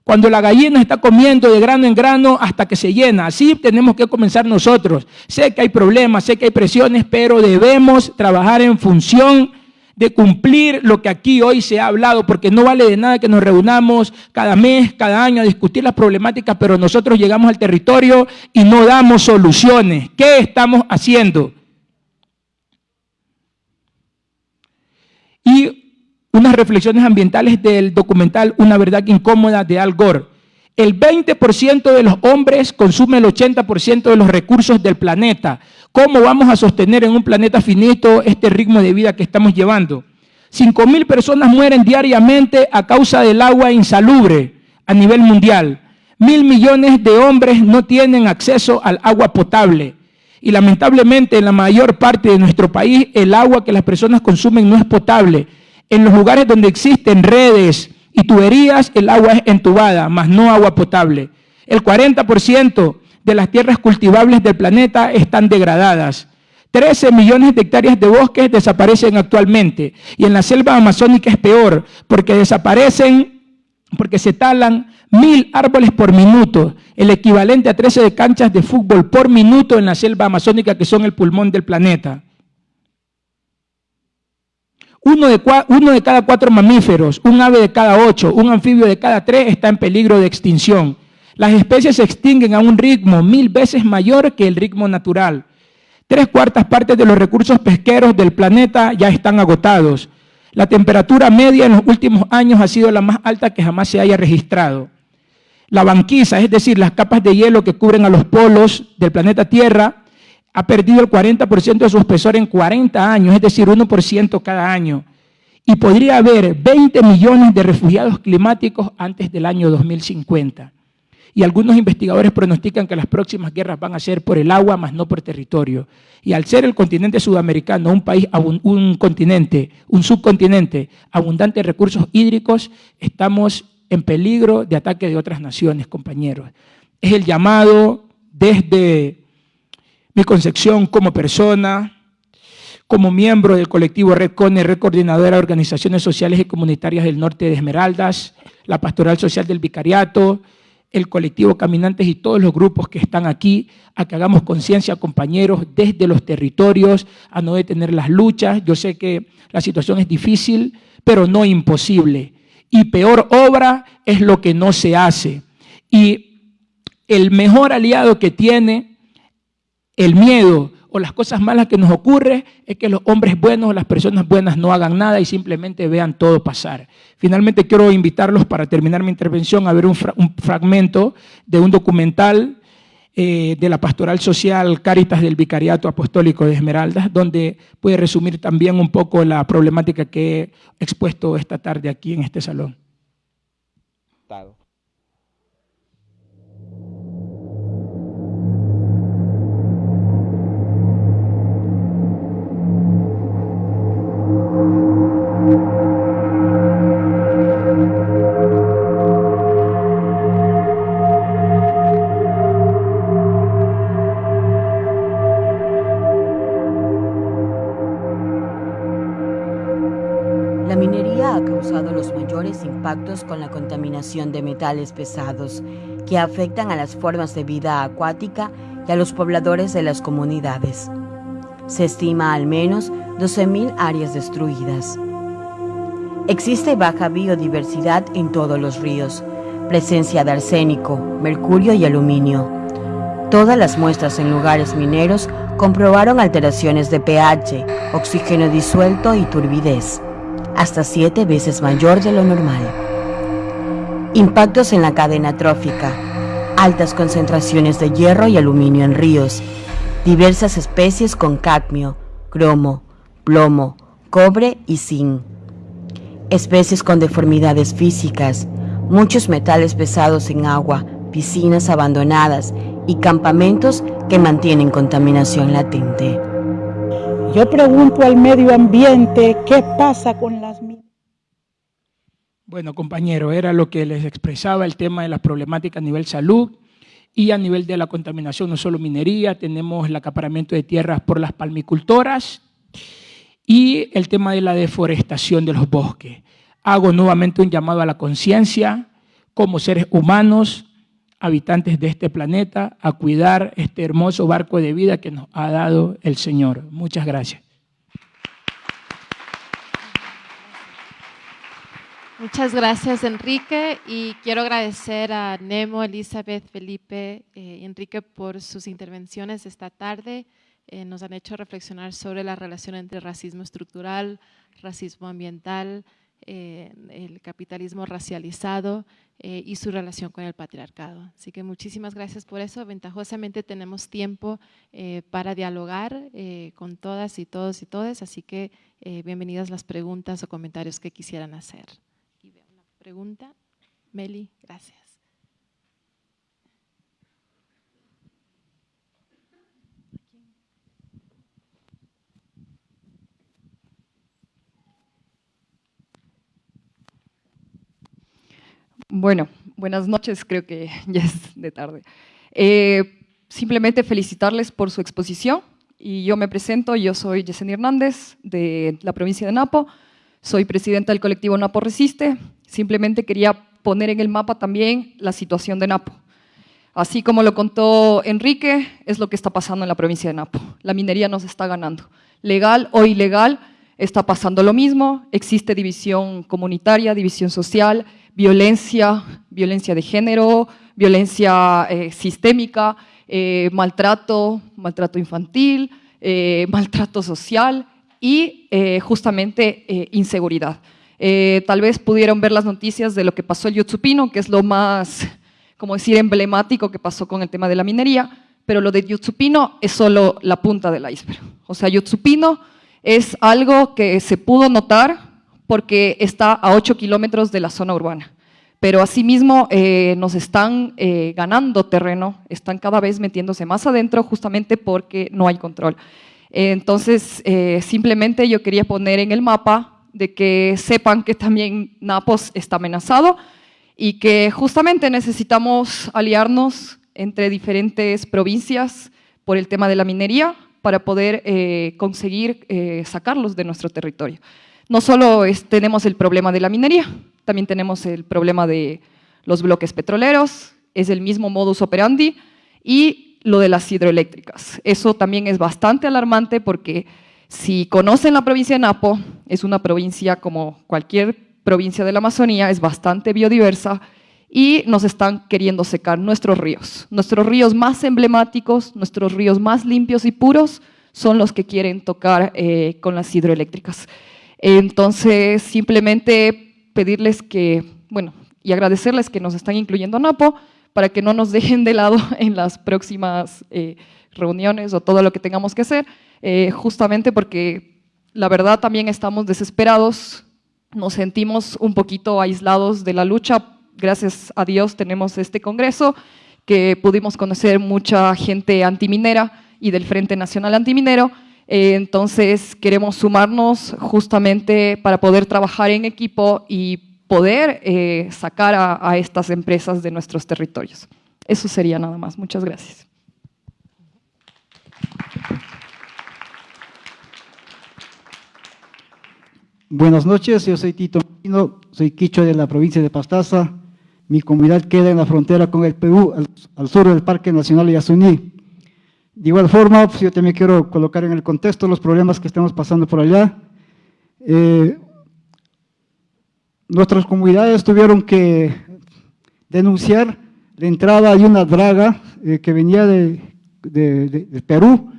E: Cuando la gallina está comiendo de grano en grano hasta que se llena, así tenemos que comenzar nosotros. Sé que hay problemas, sé que hay presiones, pero debemos trabajar en función de cumplir lo que aquí hoy se ha hablado, porque no vale de nada que nos reunamos cada mes, cada año a discutir las problemáticas, pero nosotros llegamos al territorio y no damos soluciones. ¿Qué estamos haciendo? Y unas reflexiones ambientales del documental Una verdad incómoda de Al Gore. El 20% de los hombres consume el 80% de los recursos del planeta. ¿Cómo vamos a sostener en un planeta finito este ritmo de vida que estamos llevando? 5.000 personas mueren diariamente a causa del agua insalubre a nivel mundial. Mil millones de hombres no tienen acceso al agua potable. Y lamentablemente en la mayor parte de nuestro país el agua que las personas consumen no es potable. En los lugares donde existen redes y tuberías, el agua es entubada, más no agua potable. El 40% de las tierras cultivables del planeta están degradadas. 13 millones de hectáreas de bosques desaparecen actualmente. Y en la selva amazónica es peor, porque desaparecen, porque se talan mil árboles por minuto, el equivalente a 13 canchas de fútbol por minuto en la selva amazónica, que son el pulmón del planeta. Uno de, uno de cada cuatro mamíferos, un ave de cada ocho, un anfibio de cada tres está en peligro de extinción. Las especies se extinguen a un ritmo mil veces mayor que el ritmo natural. Tres cuartas partes de los recursos pesqueros del planeta ya están agotados. La temperatura media en los últimos años ha sido la más alta que jamás se haya registrado. La banquisa, es decir, las capas de hielo que cubren a los polos del planeta Tierra, ha perdido el 40% de su espesor en 40 años, es decir, 1% cada año. Y podría haber 20 millones de refugiados climáticos antes del año 2050. Y algunos investigadores pronostican que las próximas guerras van a ser por el agua, más no por territorio. Y al ser el continente sudamericano un país, un continente, un subcontinente abundante de recursos hídricos, estamos en peligro de ataque de otras naciones, compañeros. Es el llamado desde mi concepción como persona, como miembro del colectivo Red Cone, Red Coordinadora de Organizaciones Sociales y Comunitarias del Norte de Esmeraldas, la Pastoral Social del Vicariato, el colectivo Caminantes y todos los grupos que están aquí, a que hagamos conciencia, compañeros, desde los territorios, a no detener las luchas. Yo sé que la situación es difícil, pero no imposible y peor obra es lo que no se hace. Y el mejor aliado que tiene el miedo o las cosas malas que nos ocurre es que los hombres buenos o las personas buenas no hagan nada y simplemente vean todo pasar. Finalmente quiero invitarlos para terminar mi intervención a ver un, un fragmento de un documental eh, de la Pastoral Social Cáritas del Vicariato Apostólico de Esmeraldas, donde puede resumir también un poco la problemática que he expuesto esta tarde aquí en este salón.
F: Con la contaminación de metales pesados que afectan a las formas de vida acuática y a los pobladores de las comunidades. Se estima al menos 12.000 áreas destruidas. Existe baja biodiversidad en todos los ríos, presencia de arsénico, mercurio y aluminio. Todas las muestras en lugares mineros comprobaron alteraciones de pH, oxígeno disuelto y turbidez hasta siete veces mayor de lo normal. Impactos en la cadena trófica, altas concentraciones de hierro y aluminio en ríos, diversas especies con cadmio, cromo, plomo, cobre y zinc. Especies con deformidades físicas, muchos metales pesados en agua, piscinas abandonadas y campamentos que mantienen contaminación latente.
G: Yo pregunto al medio ambiente qué pasa con las.
E: Bueno, compañero, era lo que les expresaba el tema de las problemáticas a nivel salud y a nivel de la contaminación, no solo minería, tenemos el acaparamiento de tierras por las palmicultoras y el tema de la deforestación de los bosques. Hago nuevamente un llamado a la conciencia como seres humanos, habitantes de este planeta a cuidar este hermoso barco de vida que nos ha dado el Señor. Muchas gracias.
A: Muchas gracias, Enrique, y quiero agradecer a Nemo, Elizabeth, Felipe, eh, Enrique por sus intervenciones esta tarde. Eh, nos han hecho reflexionar sobre la relación entre racismo estructural, racismo ambiental, eh, el capitalismo racializado y su relación con el patriarcado. Así que muchísimas gracias por eso. Ventajosamente tenemos tiempo para dialogar con todas y todos y todas, así que bienvenidas las preguntas o comentarios que quisieran hacer pregunta. Meli, gracias.
H: Bueno, buenas noches, creo que ya es de tarde. Eh, simplemente felicitarles por su exposición y yo me presento, yo soy Yesenia Hernández de la provincia de Napo, soy presidenta del colectivo Napo Resiste, simplemente quería poner en el mapa también la situación de Napo. Así como lo contó Enrique, es lo que está pasando en la provincia de Napo. La minería nos está ganando. Legal o ilegal, está pasando lo mismo. Existe división comunitaria, división social, violencia, violencia de género, violencia eh, sistémica, eh, maltrato, maltrato infantil, eh, maltrato social y justamente inseguridad. Tal vez pudieron ver las noticias de lo que pasó en Yutsupino, que es lo más, como decir, emblemático que pasó con el tema de la minería, pero lo de Yutsupino es solo la punta del iceberg. O sea, Yutsupino es algo que se pudo notar porque está a 8 kilómetros de la zona urbana. Pero asimismo eh, nos están eh, ganando terreno, están cada vez metiéndose más adentro justamente porque no hay control. entonces, eh, simplemente yo quería poner en el mapa de que sepan que también Napos está amenazado y que justamente necesitamos aliarnos entre diferentes provincias por el tema de la minería para poder conseguir sacarlos de nuestro territorio. No solo tenemos el problema de la minería, también tenemos el problema de los bloques petroleros, es el mismo modus operandi, y lo de las hidroeléctricas. Eso también es bastante alarmante porque si conocen la provincia de Napo, es una provincia como cualquier provincia de la Amazonía, es bastante biodiversa y nos están queriendo secar nuestros ríos. Nuestros ríos más emblemáticos, nuestros ríos más limpios y puros son los que quieren tocar eh, con las hidroeléctricas. Entonces, simplemente pedirles que, bueno, y agradecerles que nos están incluyendo a NAPO para que no nos dejen de lado en las próximas eh, reuniones o todo lo que tengamos que hacer, eh, justamente porque la verdad también estamos desesperados, nos sentimos un poquito aislados de la lucha, gracias a Dios tenemos este congreso, que pudimos conocer mucha gente antiminera y del Frente Nacional Antiminero, eh, entonces queremos sumarnos justamente para poder trabajar en equipo y poder eh, sacar a, estas empresas de nuestros territorios. Eso sería nada más. Muchas gracias.
I: Buenas noches, yo soy Tito Mino, soy quicho de la provincia de Pastaza. Mi comunidad queda en la frontera con el Perú, al, al sur del Parque Nacional Yasuní. De igual forma, pues, yo también quiero colocar en el contexto los problemas que estamos pasando por allá. Eh, nuestras comunidades tuvieron que denunciar la entrada de una draga eh, que venía de, Perú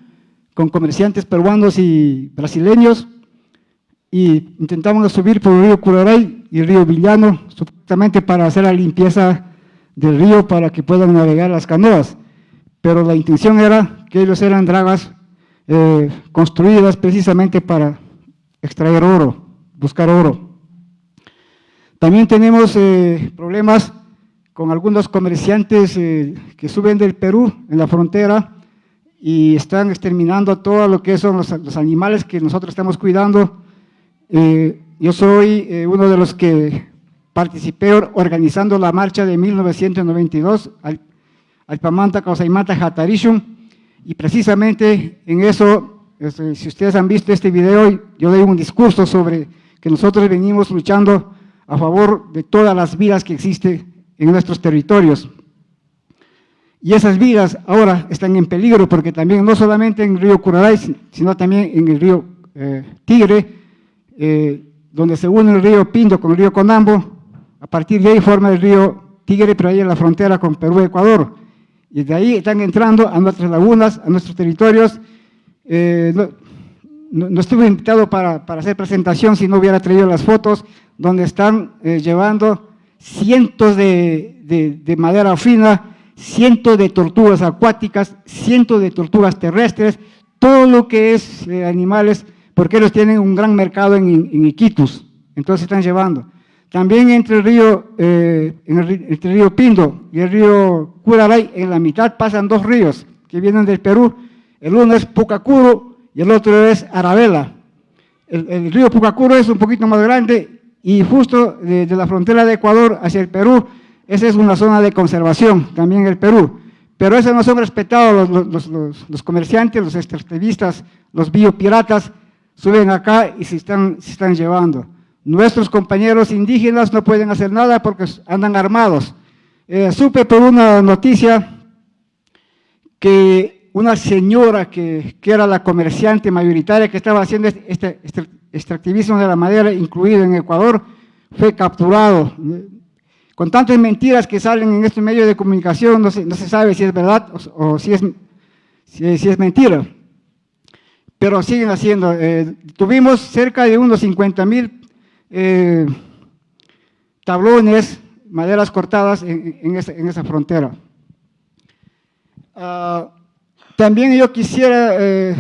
I: con comerciantes peruanos y brasileños y intentaban subir por el río Curaray y el río Villano, supuestamente para hacer la limpieza del río para que puedan navegar las canoas pero la intención era que ellos eran dragas eh, construidas precisamente para extraer oro, buscar oro. También tenemos eh, problemas con algunos comerciantes eh, que suben del Perú en la frontera y están exterminando todo lo que son los, los animales que nosotros estamos cuidando. yo soy uno de los que participé organizando la marcha de 1992 Alpamanta, Causaimata, Hatarishun, y precisamente en eso, este, si ustedes han visto este video, yo doy un discurso sobre que nosotros venimos luchando a favor de todas las vidas que existen en nuestros territorios. Y esas vidas ahora están en peligro porque también no solamente en el río Curaray, sino también en el río eh, Tigre, eh, donde se une el río Pindo con el río Conambo, a partir de ahí forma el río Tigre, pero ahí en la frontera con Perú y Ecuador y de ahí están entrando a nuestras lagunas, a nuestros territorios. Eh, no, estuve invitado para, para, hacer presentación si no hubiera traído las fotos, donde están llevando cientos de, madera fina, cientos de tortugas acuáticas, cientos de tortugas terrestres, todo lo que es eh, animales, porque ellos tienen un gran mercado en, en Iquitus, entonces están llevando. También entre el río, eh, el, río Pindo y el río Curaray, en la mitad pasan dos ríos que vienen del Perú. El uno es Pucacuro y el otro es Arabela. El, río Pucacuro es un poquito más grande y justo de, la frontera de Ecuador hacia el Perú esa es una zona de conservación también en el Perú. Pero eso no son respetados los, los, comerciantes, los extractivistas, los biopiratas, suben acá y se están, se están llevando. Nuestros compañeros indígenas no pueden hacer nada porque andan armados. Eh, supe por una noticia que una señora que, que, era la comerciante mayoritaria que estaba haciendo este, este, este extractivismo de la madera, incluido en Ecuador, fue capturado. Con tantas mentiras que salen en estos medios de comunicación, no se, no se sabe si es verdad o, si, es, si, es mentira. Pero siguen haciendo. Eh, tuvimos cerca de unos 50 mil eh, tablones, maderas cortadas en, esa, frontera. Ah, también yo quisiera eh,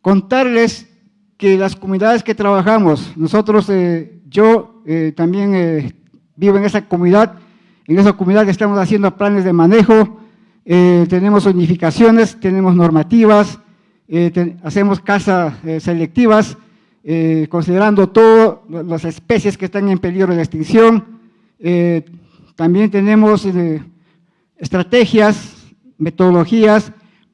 I: contarles que las comunidades que trabajamos, nosotros, yo también vivo en esa comunidad, en esa comunidad estamos haciendo planes de manejo, eh, tenemos unificaciones, tenemos normativas, eh, hacemos casas eh, selectivas, considerando todas las especies que están en peligro de extinción. también tenemos estrategias, metodologías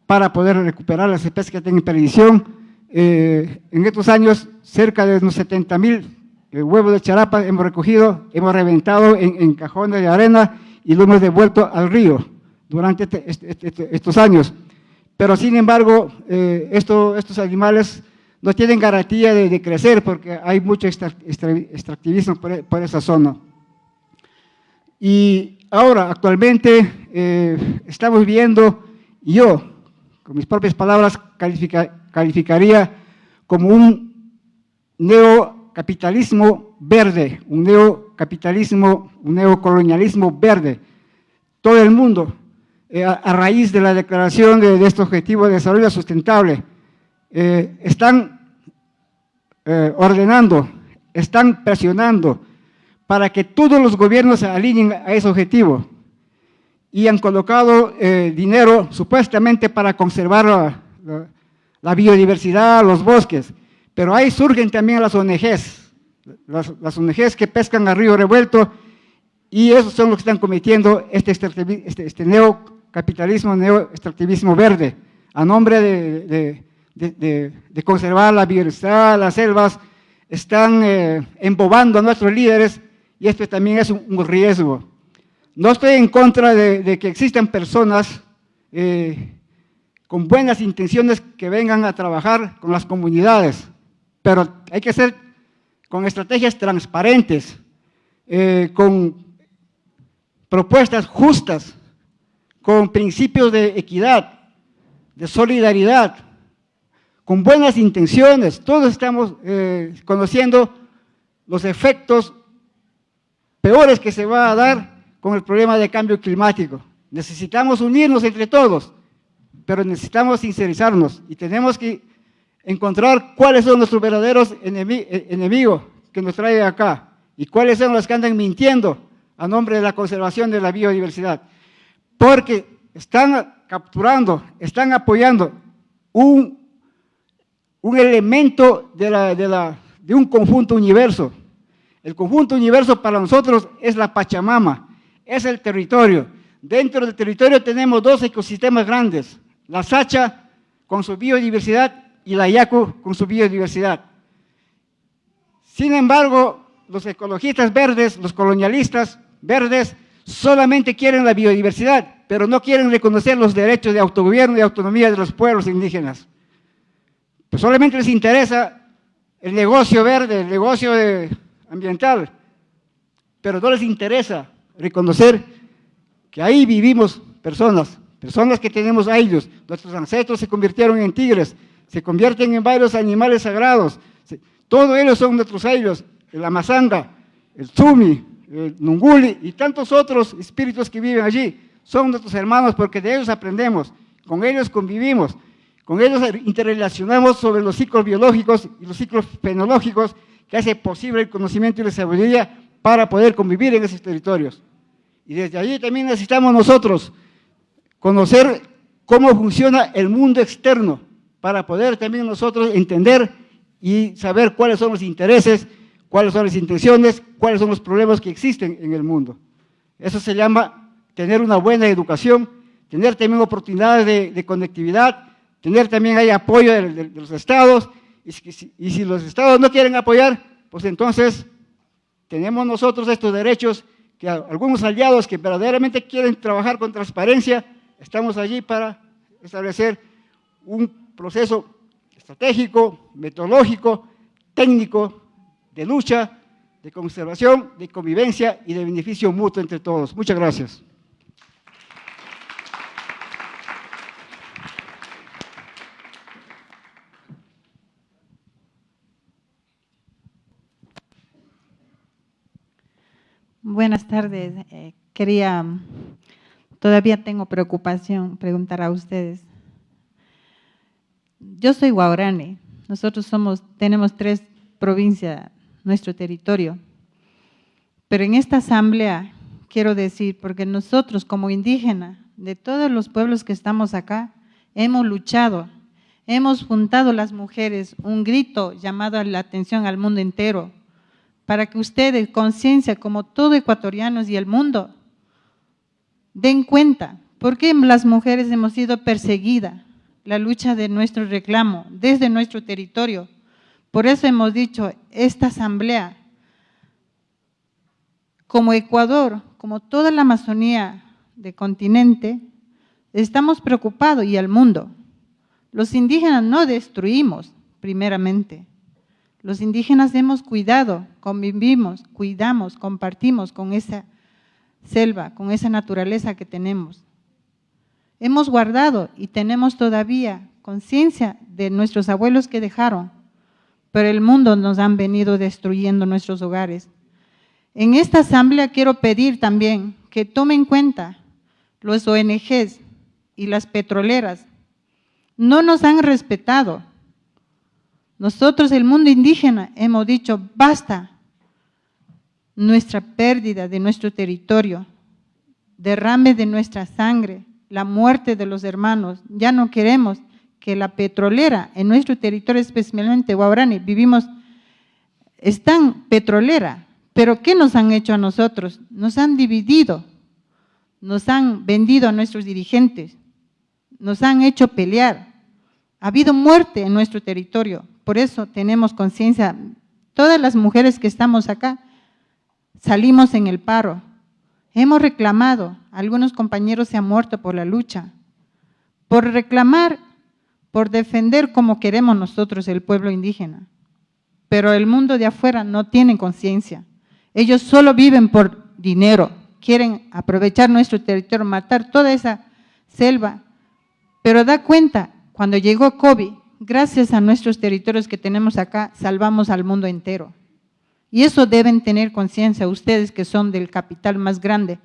I: para poder recuperar las especies que están en perdición. en estos años, cerca de unos 70 mil el huevo de charapa hemos recogido, hemos reventado en, cajones de arena y lo hemos devuelto al río durante este, este, este, estos años. Pero sin embargo, eh, estos animales no tienen garantía de, crecer porque hay mucho extractivismo por, esa zona. Y ahora, actualmente, eh, estamos viendo, yo, con mis propias palabras, calificaría como un neo capitalismo verde, un neocapitalismo, un neocolonialismo verde. Todo el mundo, eh, a, raíz de la declaración de, este objetivo de desarrollo sustentable, eh, están eh, ordenando, están presionando para que todos los gobiernos se alineen a ese objetivo y han colocado dinero supuestamente para conservar la biodiversidad, los bosques, pero ahí surgen también las ONGs, las, ONGs que pescan a río revuelto y esos son los que están cometiendo este, este, este neocapitalismo, neoextractivismo verde, a nombre de, conservar la biodiversidad, las selvas, están eh, embobando a nuestros líderes y esto también es un, riesgo. No estoy en contra de, que existan personas eh, con buenas intenciones que vengan a trabajar con las comunidades, pero hay que ser con estrategias transparentes, eh, con propuestas justas, con principios de equidad, de solidaridad, con buenas intenciones. Todos estamos eh, conociendo los efectos peores que se va a dar con el problema de cambio climático. Necesitamos unirnos entre todos, pero necesitamos sincerizarnos y tenemos que encontrar cuáles son nuestros verdaderos eh, enemigos que nos traen acá y cuáles son los que andan mintiendo a nombre de la conservación de la biodiversidad. Porque están capturando, están apoyando un, elemento de, la, de un conjunto universo. El conjunto universo para nosotros es la Pachamama, es el territorio. Dentro del territorio tenemos dos ecosistemas grandes, la Sacha con su biodiversidad y la Yacu con su biodiversidad. Sin embargo, los ecologistas verdes, los colonialistas verdes, solamente quieren la biodiversidad, pero no quieren reconocer los derechos de autogobierno y autonomía de los pueblos indígenas. Pues solamente les interesa el negocio verde, el negocio ambiental, pero no les interesa reconocer que ahí vivimos personas, personas que tenemos a ellos. Nuestros ancestros se convirtieron en tigres, se convierten en varios animales sagrados. Todos ellos son nuestros ellos, el amazanga, el Zumi, el Nunguli y tantos otros espíritus que viven allí. Son nuestros hermanos porque de ellos aprendemos, con ellos convivimos, con ellos interrelacionamos sobre los ciclos biológicos y los ciclos fenológicos que hace posible el conocimiento y la sabiduría para poder convivir en esos territorios. Y desde allí también necesitamos nosotros conocer cómo funciona el mundo externo, para poder también nosotros entender y saber cuáles son los intereses, cuáles son las intenciones, cuáles son los problemas que existen en el mundo. Eso se llama tener una buena educación, tener también oportunidades de, conectividad, tener también ahí apoyo de, los estados, y si, los estados no quieren apoyar, pues entonces tenemos nosotros estos derechos que algunos aliados que verdaderamente quieren trabajar con transparencia, estamos allí para establecer un proceso estratégico, metodológico, técnico, de lucha, de conservación, de convivencia y de beneficio mutuo entre todos. Muchas gracias.
J: Buenas tardes. Eh, quería, todavía tengo preocupación, preguntar a ustedes. Yo soy guaurani. Nosotros somos, tenemos tres provincias nuestro territorio. Pero en esta asamblea quiero decir, porque nosotros como indígenas, de todos los pueblos que estamos acá, hemos luchado, hemos juntado las mujeres un grito llamado a la atención al mundo entero, para que ustedes, conciencia como todo ecuatorianos y el mundo, den cuenta por qué las mujeres hemos sido perseguidas, la lucha de nuestro reclamo desde nuestro territorio, por eso hemos dicho, esta asamblea, como Ecuador, como toda la Amazonía del continente, estamos preocupados y el mundo. Los indígenas no destruimos, primeramente. Los indígenas hemos cuidado, convivimos, cuidamos, compartimos con esa selva, con esa naturaleza que tenemos. Hemos guardado y tenemos todavía conciencia de nuestros abuelos que dejaron pero el mundo nos han venido destruyendo nuestros hogares. En esta asamblea quiero pedir también que tomen en cuenta los ONGs y las petroleras. No nos han respetado. Nosotros, el mundo indígena, hemos dicho, basta nuestra pérdida de nuestro territorio, derrame de nuestra sangre, la muerte de los hermanos. Ya no queremos que la petrolera en nuestro territorio, especialmente Guaurani, vivimos, están petrolera, pero ¿qué nos han hecho a nosotros? Nos han dividido, nos han vendido a nuestros dirigentes, nos han hecho pelear. Ha habido muerte en nuestro territorio, por eso tenemos conciencia. Todas las mujeres que estamos acá salimos en el paro. Hemos reclamado, algunos compañeros se han muerto por la lucha. Por reclamar por defender como queremos nosotros el pueblo indígena. Pero el mundo de afuera no tiene conciencia. Ellos solo viven por dinero, quieren aprovechar nuestro territorio, matar toda esa selva. Pero da cuenta, cuando llegó COVID, gracias a nuestros territorios que tenemos acá, salvamos al mundo entero. Y eso deben tener conciencia ustedes que son del capital más grande.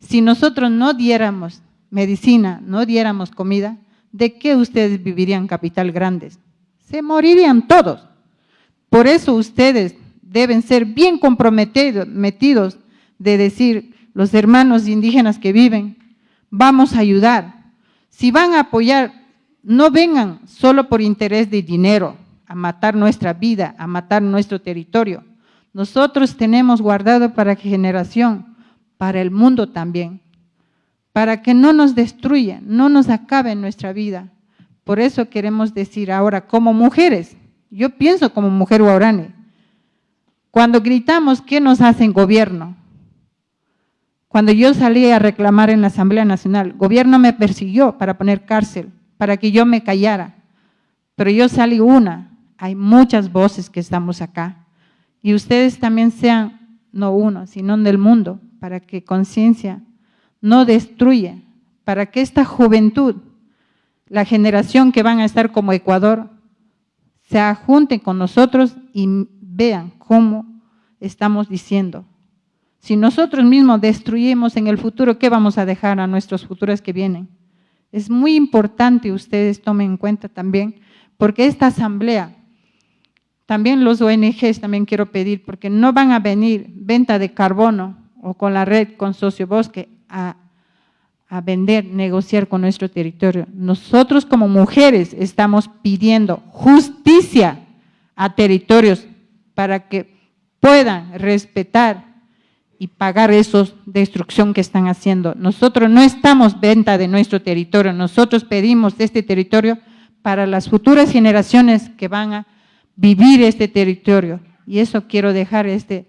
J: Si nosotros no diéramos medicina, no diéramos comida, ¿de qué ustedes vivirían capital grandes? Se morirían todos. Por eso ustedes deben ser bien comprometidos metidos de decir, los hermanos indígenas que viven, vamos a ayudar. Si van a apoyar, no vengan solo por interés de dinero, a matar nuestra vida, a matar nuestro territorio. Nosotros tenemos guardado para generación, para el mundo también para que no nos destruya, no nos acabe nuestra vida. Por eso queremos decir ahora, como mujeres, yo pienso como mujer guarani, cuando gritamos, ¿qué nos hace el gobierno? Cuando yo salí a reclamar en la Asamblea Nacional, gobierno me persiguió para poner cárcel, para que yo me callara. Pero yo salí una, hay muchas voces que estamos acá. Y ustedes también sean, no uno, sino del mundo, para que conciencia no destruye, para que esta juventud, la generación que van a estar como Ecuador, se ajunten con nosotros y vean cómo estamos diciendo. Si nosotros mismos destruyemos en el futuro, ¿qué vamos a dejar a nuestros futuros que vienen? Es muy importante ustedes tomen en cuenta también, porque esta asamblea, también los ONGs también quiero pedir, porque no van a venir venta de carbono o con la red, con Sociobosque, a, vender, negociar con nuestro territorio. Nosotros como mujeres estamos pidiendo justicia a territorios para que puedan respetar y pagar esa destrucción que están haciendo. Nosotros no estamos venta de nuestro territorio, nosotros pedimos este territorio para las futuras generaciones que van a vivir este territorio. Y eso quiero dejar este,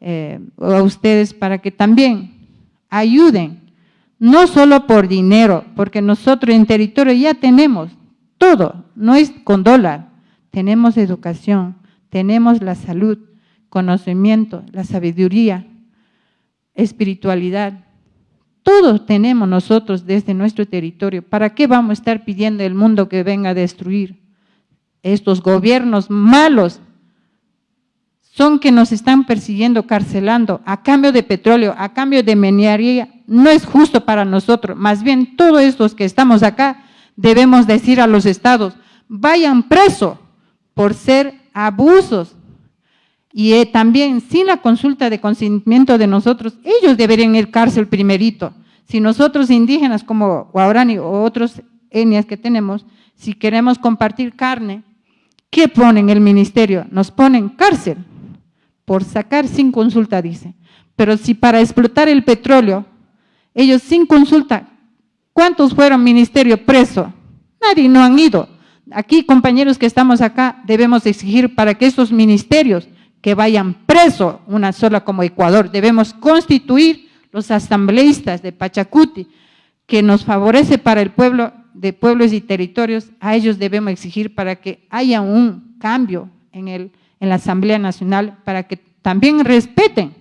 J: eh, a ustedes para que también ayuden, no solo por dinero, porque nosotros en territorio ya tenemos todo, no es con dólar, tenemos educación, tenemos la salud, conocimiento, la sabiduría, espiritualidad, todo tenemos nosotros desde nuestro territorio. ¿Para qué vamos a estar pidiendo el mundo que venga a destruir? Estos gobiernos malos son que nos están persiguiendo, carcelando, a cambio de petróleo, a cambio de minería. No es justo para nosotros. Más bien, todos estos que estamos acá debemos decir a los estados, vayan preso por ser abusos. Y eh, también, sin la consulta de consentimiento de nosotros, ellos deberían ir cárcel primerito. Si nosotros indígenas como Guarani o otros etnias que tenemos, si queremos compartir carne, ¿qué ponen el ministerio? Nos ponen cárcel por sacar sin consulta, dice. Pero si para explotar el petróleo, ellos sin consulta, ¿cuántos fueron ministerio preso? Nadie no han ido. Aquí, compañeros que estamos acá, debemos exigir para que esos ministerios que vayan presos, una sola como Ecuador, debemos constituir los asambleístas de Pachacuti, que nos favorece para el pueblo de pueblos y territorios, a ellos debemos exigir para que haya un cambio en, el, en la Asamblea Nacional, para que también respeten,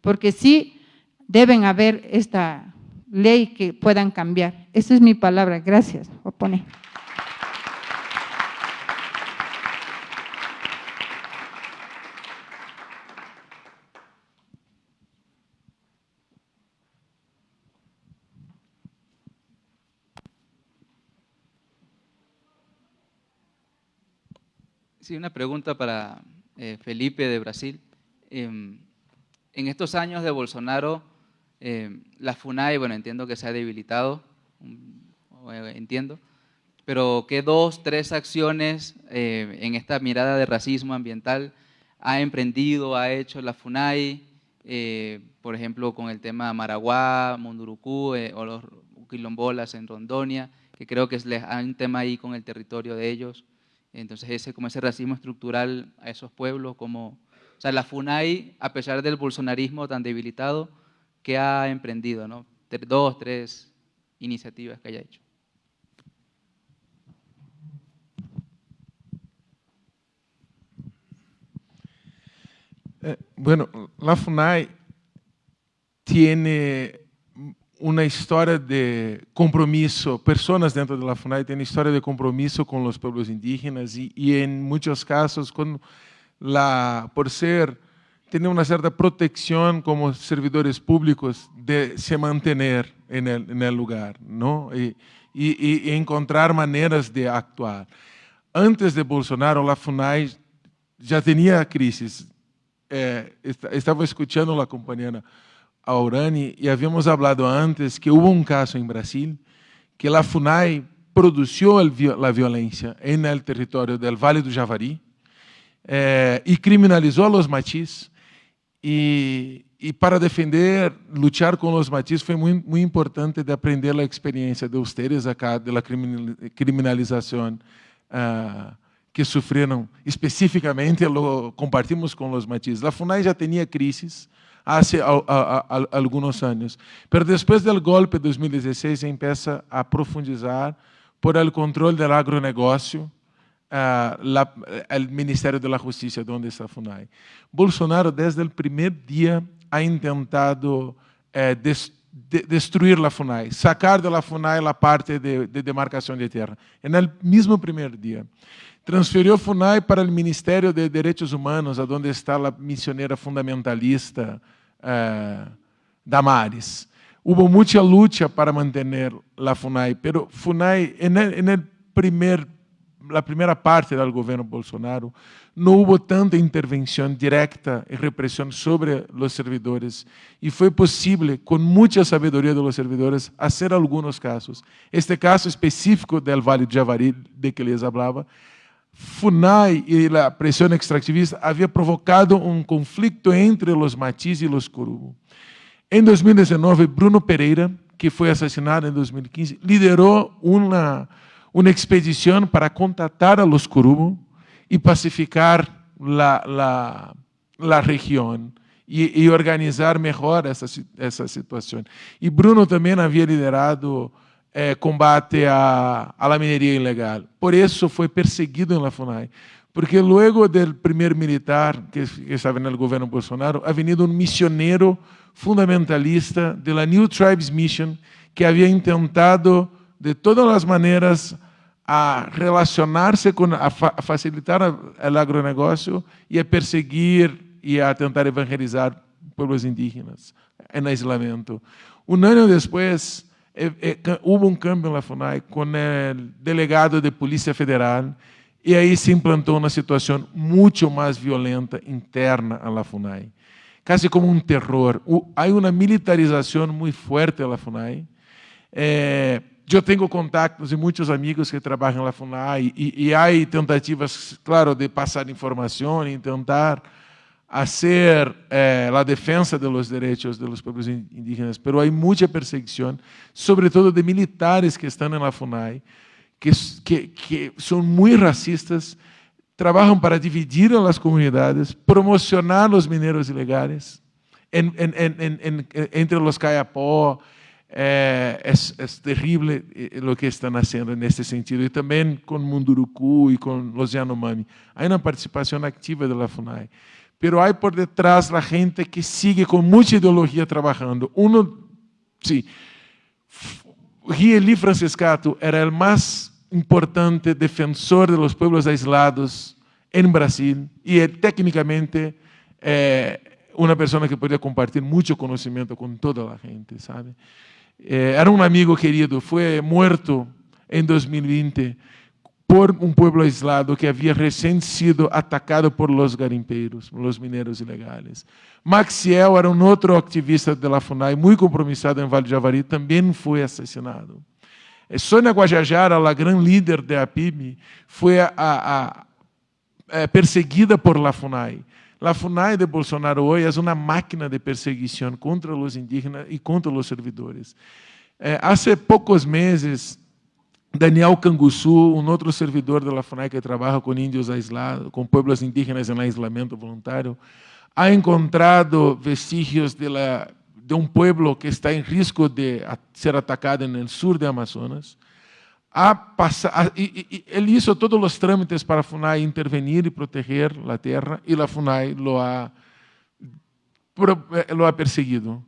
J: porque sí deben haber esta ley que puedan cambiar. Esa es mi palabra. Gracias. Opone.
K: Sí, una pregunta para eh, Felipe de Brasil. Em, en estos años de Bolsonaro, em, la FUNAI, bueno, entiendo que se ha debilitado, eh, entiendo, pero ¿qué dos, tres acciones eh, en esta mirada de racismo ambiental ha emprendido, ha hecho la FUNAI, por ejemplo, con el tema Maraguá, Mundurucú o los quilombolas en Rondonia, que creo que es un tema ahí con el territorio de ellos? Entonces, ese, como ese racismo estructural a esos pueblos, como, o sea, la FUNAI, a pesar del bolsonarismo tan debilitado, que ha emprendido, ¿no? Dos, tres iniciativas que haya hecho.
D: Eh, bueno, la FUNAI tiene uma história de compromisso, pessoas dentro da FUNAI têm história de compromisso com os povos indígenas e, e em muitos casos, com la, por ser, tem uma certa proteção como servidores públicos de se manter em el, lugar, não? E, e, e, encontrar maneiras de actuar. Antes de Bolsonaro, a FUNAI já tinha crises. Eh, estava escutando a companheira a Orani y habíamos hablado antes que hubo un caso en Brasil que la FUNAI la violencia en el territorio del Valle do Javari eh, y criminalizó a los para defender, luchar con los machis fue muy, muy importante de aprender la experiencia de ustedes acá de la criminalización uh, que sufrieron específicamente, lo compartimos con los machis. La FUNAI ya tenía crisis, hace a, a, a, algunos años. Pero después del golpe de 2016 se empieza a profundizar por el control del agronegocio, uh, la, el Ministerio de la Justicia, está FUNAI. Bolsonaro, desde el primer día, ha intentado eh, des, de, destruir la FUNAI, sacar de FUNAI la parte de, de demarcación de el mismo primer día. Transferiu FUNAI para o Ministério de Direitos Humanos, onde está a missioneira fundamentalista eh, Damares. Houve muita luta para manter a FUNAI, pero FUNAI, na a primeira parte do governo Bolsonaro, não houve tanta intervenção direta e repressão sobre os servidores. E foi possível, com muita sabedoria dos servidores, fazer alguns casos. Este caso específico do Vale do Javari, de que les falava, FUNAI y la presión extractivista había provocado un conflicto entre los machis y los Corubo. En 2019, Bruno Pereira, que fue asesinado en 2015, lideró una, una expedición para contactar a los Corubo y pacificar la, la, la región y, y, organizar mejor esa, esa situación. Y Bruno también había liderado eh, combate a, a, la minería ilegal. Por eso fue perseguido en la FUNAI. Porque luego del primer militar que, que el gobierno Bolsonaro, ha venido un misionero fundamentalista de la New Tribes Mission que había intentado de todas las maneras a relacionarse con, a, fa, a facilitar el agronegócio y a perseguir y a tentar evangelizar pueblos indígenas en aislamiento. Un año después, eh, eh, hubo un cambio en la FUNAI con el delegado de Policía Federal y ahí se implantó una situación mucho más violenta interna a la FUNAI, casi como un terror. Hay una militarización muy fuerte en la FUNAI. Eh, eu tenho contatos e muitos amigos que trabalham na FUNAI e, e há tentativas, claro, de passar informação e tentar fazer eh, a defesa dos direitos dos povos indígenas, mas há muita perseguição, sobretudo de militares que estão na FUNAI, que, que, que são muito racistas, trabalham para dividir as comunidades, promocionar os mineiros ilegais en, en, en, entre os caiapó, é, é, é terrível o que estão fazendo nesse sentido, e também com Munduruku e com os Yanomami. Há uma participação ativa da FUNAI. Pero há por detrás a gente que sigue com muita ideologia trabalhando. Uno, sim, Rieli Franciscato era o mais importante defensor de los pueblos aislados em Brasil e é, tecnicamente é, uma pessoa que podia compartilhar muito conhecimento com toda a gente, sabe? Eh, era un amigo querido, fue muerto en 2020 por un pueblo aislado que había recién sido atacado por los garimpeiros, los mineros ilegales. Maxiel era un otro activista de la FUNAI, muy compromisado en Valle de Javari, también fue asesinado. Eh, Sônia Guajajara, la gran líder de APIB, fue a, a, a, eh, perseguida por la FUNAI. La FUNAI de Bolsonaro hoje é uma máquina de perseguição contra os indígenas e contra os servidores. Eh, há poucos meses, Daniel Canguçu, um outro servidor da FUNAI que trabalha com índios aislados, com pueblos indígenas em isolamento voluntário, ha encontrado vestígios de, la, de um pueblo que está em risco de ser atacado no sul de Amazonas a passar, e, e, ele hizo todos os trâmites para a FUNAI intervenir e proteger a terra, e a FUNAI lo ha, lo ha perseguido.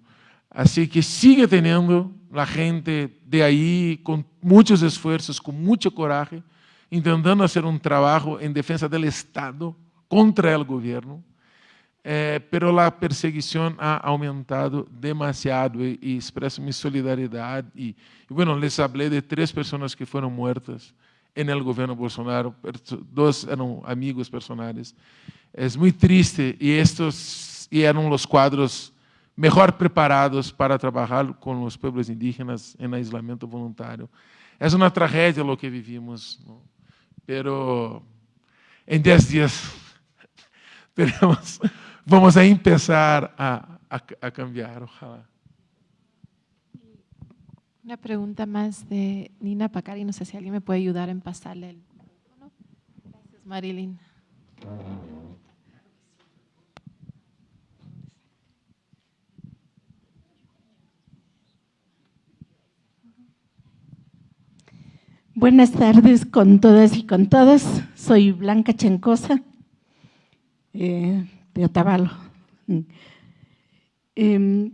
D: Assim que sigue tendo a gente de aí, com muitos esforços, com muita coragem, tentando fazer um trabalho em defesa do Estado contra o governo, eh, pero a perseguição ha aumentado demasiado e, e expresso minha solidariedade. E, e, bueno, les hablé de três pessoas que foram mortas en el governo Bolsonaro, dois eram amigos personais. É muito triste e estes e eram os quadros melhor preparados para trabalhar com os povos indígenas em isolamento voluntário. É uma tragédia o que vivimos, pero em 10 dias teremos vamos a empezar a, a, a cambiar, ojalá.
A: Una pregunta más de Nina Pacari, no sé si alguien me puede ayudar en pasarle el micrófono. Gracias, Marilyn.
G: Buenas tardes con todas y con todos. Soy Blanca Chancosa. Eh, de Otavalo. Eh,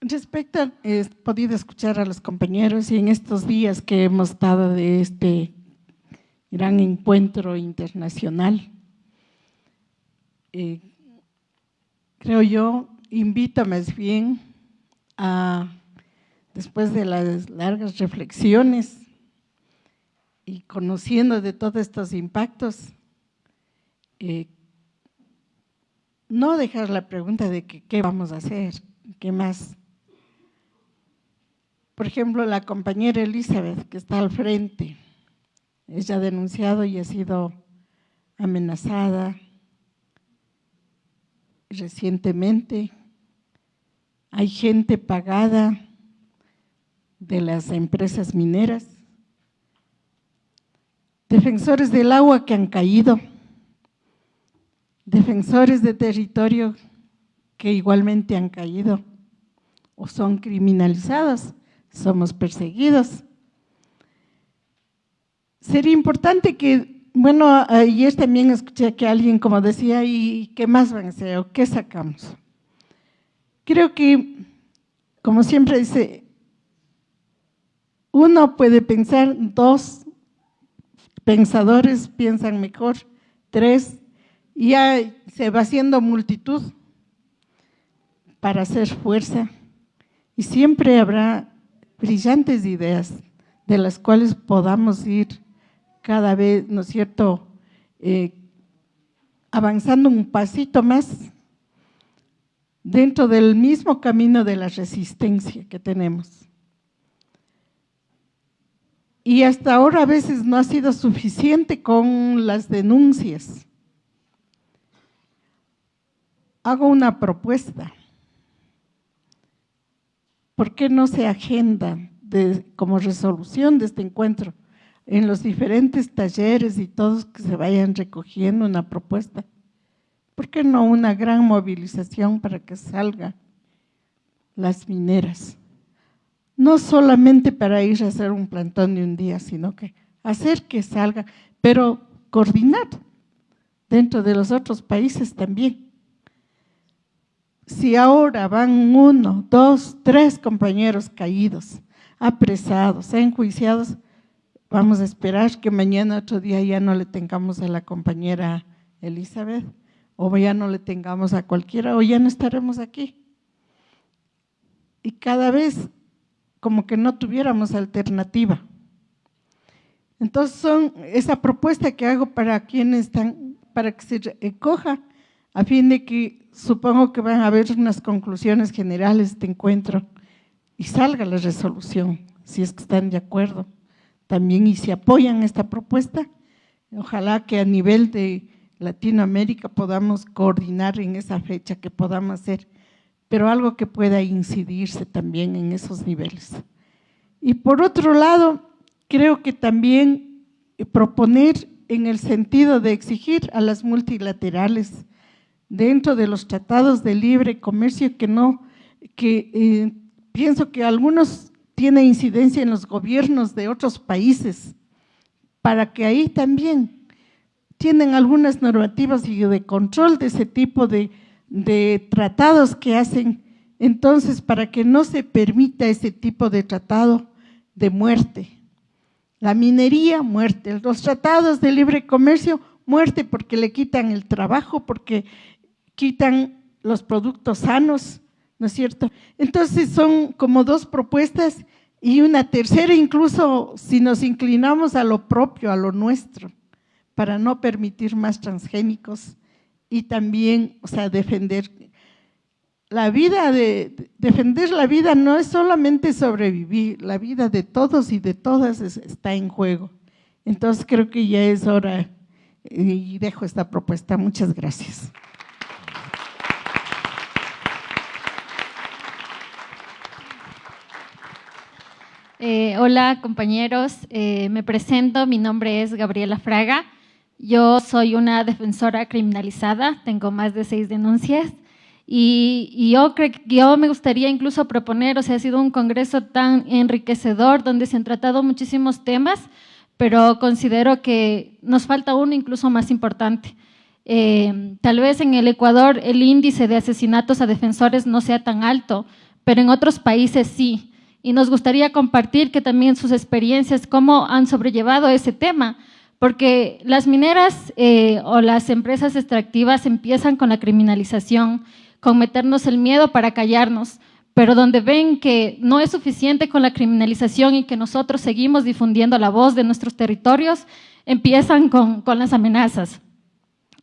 G: respecto, he podido escuchar a los compañeros y en estos días que hemos estado de este gran encuentro internacional, eh, creo yo, invito más bien a, después de las largas reflexiones y conociendo de todos estos impactos, eh, no dejar la pregunta de que, qué vamos a hacer, qué más. Por ejemplo, la compañera Elizabeth, que está al frente, ella ha denunciado y ha sido amenazada recientemente. Hay gente pagada de las empresas mineras, defensores del agua que han caído, defensores de territorio que igualmente han caído o son criminalizados, somos perseguidos. Sería importante que, bueno, ayer también escuché que alguien como decía, ¿y qué más van a hacer o qué sacamos? Creo que, como siempre dice, uno puede pensar, dos pensadores piensan mejor, tres, ya se va haciendo multitud para hacer fuerza. Y siempre habrá brillantes ideas de las cuales podamos ir cada vez, ¿no es cierto?, eh, avanzando un pasito más dentro del mismo camino de la resistencia que tenemos. Y hasta ahora a veces no ha sido suficiente con las denuncias. Hago una propuesta. ¿Por qué no se agenda como resolución de este encuentro en los diferentes talleres y todos que se vayan recogiendo una propuesta? ¿Por qué no una gran movilización para que salgan las mineras? No solamente para ir a hacer un plantón de un día, sino que hacer que salga, pero coordinar dentro de los otros países también. Si ahora van uno, dos, tres compañeros caídos, apresados, enjuiciados, vamos a esperar que mañana otro día ya no le tengamos a la compañera Elizabeth, o ya no le tengamos a cualquiera, o ya no estaremos aquí. Y cada vez como que no tuviéramos alternativa. Entonces son esa propuesta que hago para quienes están, para que se coja, a fin de que supongo que van a haber unas conclusiones generales de encuentro y salga la resolución, si es que están de acuerdo también y si apoyan esta propuesta. Ojalá que a nivel de Latinoamérica podamos coordinar en esa fecha, que podamos hacer pero algo que pueda incidirse también en esos niveles. Y por otro lado, creo que también proponer en el sentido de exigir a las multilaterales dentro de los tratados de libre comercio que no, que eh, pienso que algunos tienen incidencia en los gobiernos de otros países, para que ahí también tienen algunas normativas de control de ese tipo de de tratados que hacen entonces para que no se permita ese tipo de tratado de muerte. La minería, muerte. Los tratados de libre comercio, muerte porque le quitan el trabajo, porque quitan los productos sanos, ¿no es cierto? Entonces son como dos propuestas y una tercera incluso si nos inclinamos a lo propio, a lo nuestro, para no permitir más transgénicos y también, o sea, defender la vida de defender la vida no es solamente sobrevivir, la vida de todos y de todas está en juego. Entonces creo que ya es hora y dejo esta propuesta. Muchas gracias.
L: Eh, hola compañeros, eh, me presento, mi nombre es Gabriela Fraga. Yo soy una defensora criminalizada, tengo más de seis denuncias y, yo, creo, yo me gustaría incluso proponer, o sea, ha sido un congreso tan enriquecedor donde se han tratado muchísimos temas, pero considero que nos falta uno incluso más importante. Eh, tal vez en el Ecuador el índice de asesinatos a defensores no sea tan alto, pero en otros países sí. Y nos gustaría compartir que también sus experiencias, cómo han sobrellevado ese tema, porque las mineras eh, o las empresas extractivas empiezan con la criminalización, con meternos el miedo para callarnos, pero donde ven que no es suficiente con la criminalización y que nosotros seguimos difundiendo la voz de nuestros territorios, empiezan con, las amenazas.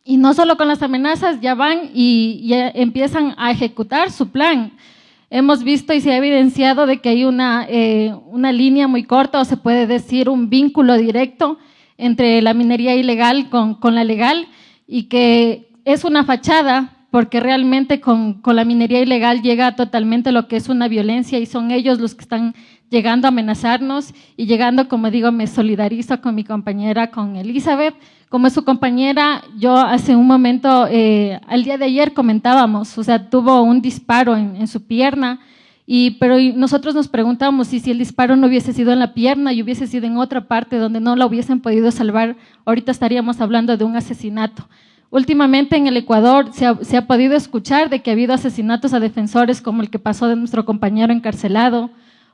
L: Y no solo con las amenazas, ya van y empiezan a ejecutar su plan. Hemos visto y se ha evidenciado de que hay una, eh, una línea muy corta o se puede decir un vínculo directo entre la minería ilegal con, con la legal y que es una fachada porque realmente con, con, la minería ilegal llega totalmente lo que es una violencia y son ellos los que están llegando a amenazarnos y llegando, como digo, me solidarizo con mi compañera, con Elizabeth. Como es su compañera, yo hace un momento, eh, al día de ayer comentábamos, o sea, tuvo un disparo en, en su pierna, y, pero nosotros nos preguntamos si, si el disparo no hubiese sido en la pierna y hubiese sido en otra parte donde no la hubiesen podido salvar, ahorita estaríamos hablando de un asesinato. Últimamente en el Ecuador se ha, se ha, podido escuchar de que ha habido asesinatos a defensores como el que pasó de nuestro compañero encarcelado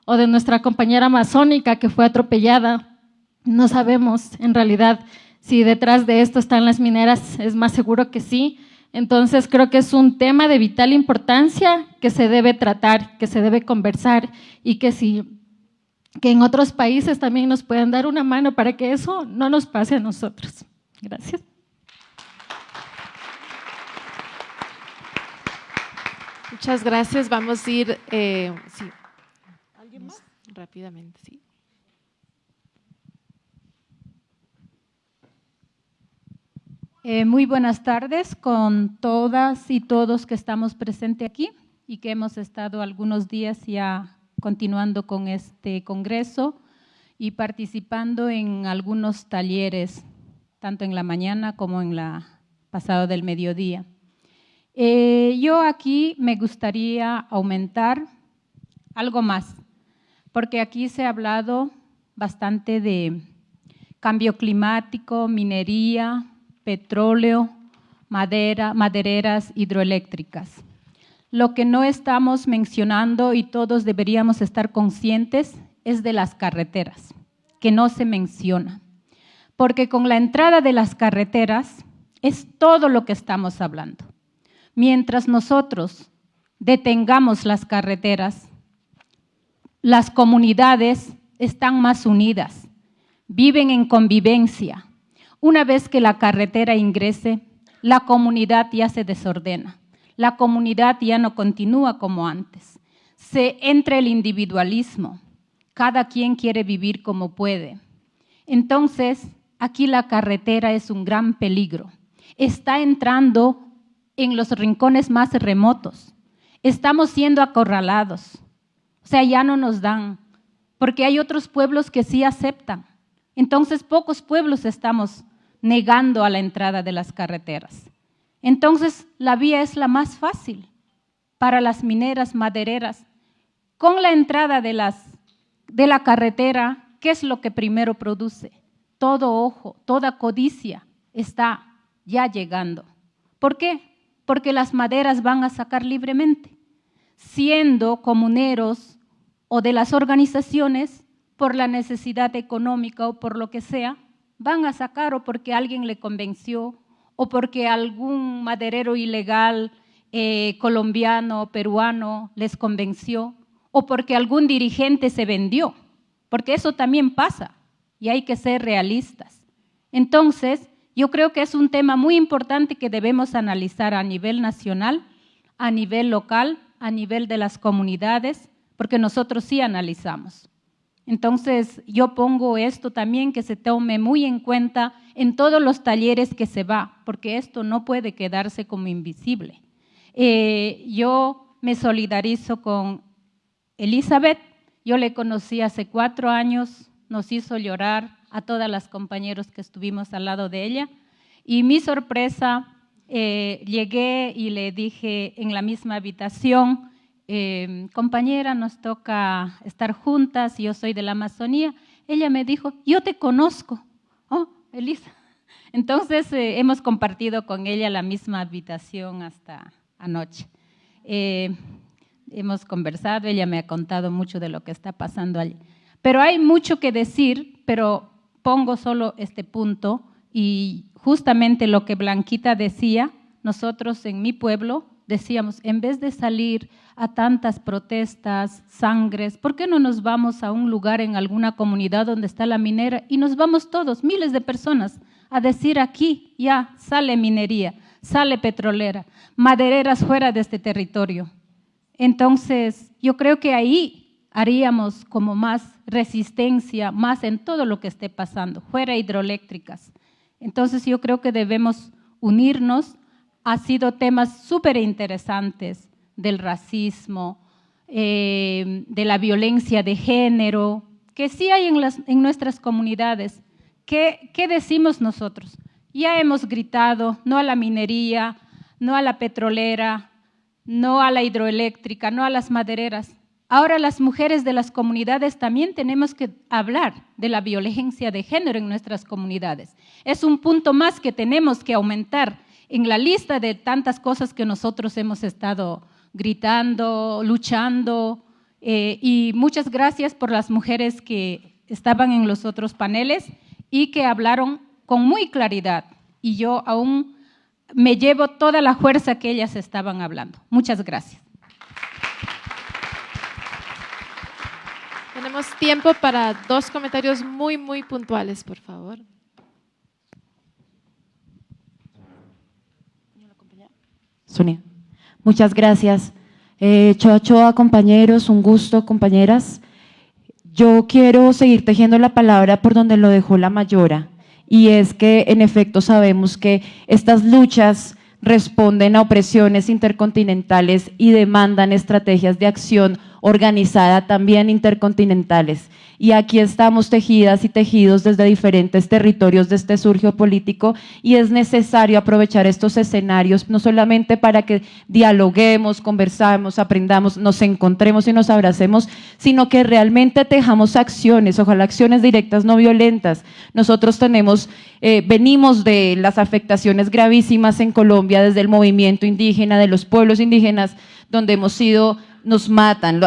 L: o de nuestra compañera amazónica que fue atropellada. No sabemos en realidad si detrás de esto están las mineras, es más seguro que sí. Entonces creo que es un tema de vital importancia que se debe tratar, que se debe conversar y que si que en otros países también nos puedan dar una mano para que eso no nos pase a nosotros. Gracias.
A: Muchas gracias. Vamos a ir, eh, sí. ¿Alguien más? Rápidamente, sí.
M: Eh, muy buenas tardes con todas y todos que estamos presentes aquí y que hemos estado algunos días ya continuando con este congreso y participando en algunos talleres, tanto en la mañana como en la pasado del mediodía. Eh, yo aquí me gustaría aumentar algo más, porque aquí se ha hablado bastante de cambio climático, minería, petróleo, madera, madereras hidroeléctricas. Lo que no estamos mencionando y todos deberíamos estar conscientes es de las carreteras, que no se menciona. Porque con la entrada de las carreteras es todo lo que estamos hablando mientras nosotros detengamos las carreteras, las comunidades están más unidas, viven en convivencia. Una vez que la carretera ingrese, la comunidad ya se desordena, la comunidad ya no continúa como antes. Se entra el individualismo, cada quien quiere vivir como puede. Entonces, aquí la carretera es un gran peligro. Está entrando en los rincones más remotos. Estamos siendo acorralados. O sea, ya no nos dan, porque hay otros pueblos que sí aceptan. Entonces, pocos pueblos estamos negando a la entrada de las carreteras. Entonces, la vía es la más fácil para las mineras madereras. Con la entrada de, las, de la carretera, ¿qué es lo que primero produce? Todo ojo, toda codicia está ya llegando. ¿Por qué? porque las maderas van a sacar libremente, siendo comuneros o de las organizaciones por la necesidad económica o por lo que sea, van a sacar o porque alguien le convenció o porque algún maderero ilegal eh, colombiano peruano les convenció o porque algún dirigente se vendió, porque eso también pasa y hay que ser realistas. Entonces, yo creo que es un tema muy importante que debemos analizar a nivel nacional, a nivel local, a nivel de las comunidades, porque nosotros sí analizamos. Entonces, yo pongo esto también que se tome muy en cuenta en todos los talleres que se va, porque esto no puede quedarse como invisible. Eh, yo me solidarizo con Elizabeth, yo le conocí hace cuatro años, nos hizo llorar, a todas las compañeros que estuvimos al lado de ella. Y mi sorpresa, eh, llegué y le dije en la misma habitación, eh, compañera, nos toca estar juntas, yo soy de la Amazonía. Ella me dijo, yo te conozco. Oh, Elisa. Entonces eh, hemos compartido con ella la misma habitación hasta anoche. hemos conversado, ella me ha contado mucho de lo que está pasando allí. Pero hay mucho que decir, pero pongo solo este punto y justamente lo que Blanquita decía, nosotros en mi pueblo decíamos, en vez de salir a tantas protestas, sangres, ¿por qué no nos vamos a un lugar en alguna comunidad donde está la minera y nos vamos todos, miles de personas, a decir aquí ya sale minería, sale petrolera, madereras fuera de este territorio? Entonces, yo creo que ahí haríamos como más resistencia, más en todo lo que esté pasando, fuera hidroeléctricas. Entonces yo creo que debemos unirnos. Ha sido temas súper interesantes del racismo, eh, de la violencia de género, que sí hay en, las, en nuestras comunidades. ¿Qué, ¿Qué decimos nosotros? Ya hemos gritado no a la minería, no a la petrolera, no a la hidroeléctrica, no a las madereras. Ahora las mujeres de las comunidades también tenemos que hablar de la violencia de género en nuestras comunidades. Es un punto más que tenemos que aumentar en la lista de tantas cosas que nosotros hemos estado gritando, luchando. Eh, y muchas gracias por las mujeres que estaban en los otros paneles y que hablaron con muy claridad. Y yo aún me llevo toda la fuerza que ellas estaban hablando. Muchas gracias.
A: Tenemos tiempo para dos comentarios muy, muy puntuales, por favor.
N: Sonia. Muchas gracias. Eh, Choa compañeros, un gusto, compañeras. Yo quiero seguir tejiendo la palabra por donde lo dejó la mayora, y es que en efecto sabemos que estas luchas responden a opresiones intercontinentales y demandan estrategias de acción organizada también intercontinentales. Y aquí estamos tejidas y tejidos desde diferentes territorios de este surgio político y es necesario aprovechar estos escenarios no solamente para que dialoguemos, conversamos, aprendamos, nos encontremos y nos abracemos, sino que realmente tejamos acciones, ojalá acciones directas no violentas. Nosotros tenemos, eh, venimos de las afectaciones gravísimas en Colombia desde el movimiento indígena, de los pueblos indígenas, donde hemos sido nos matan,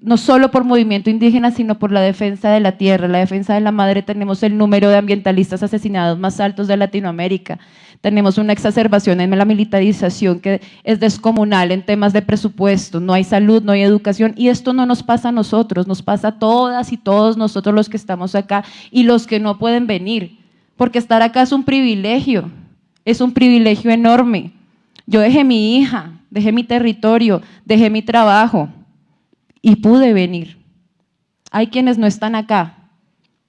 N: no solo por movimiento indígena, sino por la defensa de la tierra, la defensa de la madre. Tenemos el número de ambientalistas asesinados más altos de Latinoamérica. Tenemos una exacerbación en la militarización que es descomunal en temas de presupuesto. No hay salud, no hay educación. Y esto no nos pasa a nosotros, nos pasa a todas y todos nosotros los que estamos acá y los que no pueden venir. Porque estar acá es un privilegio, es un privilegio enorme. Yo dejé mi hija, dejé mi territorio, dejé mi trabajo y pude venir. Hay quienes no están acá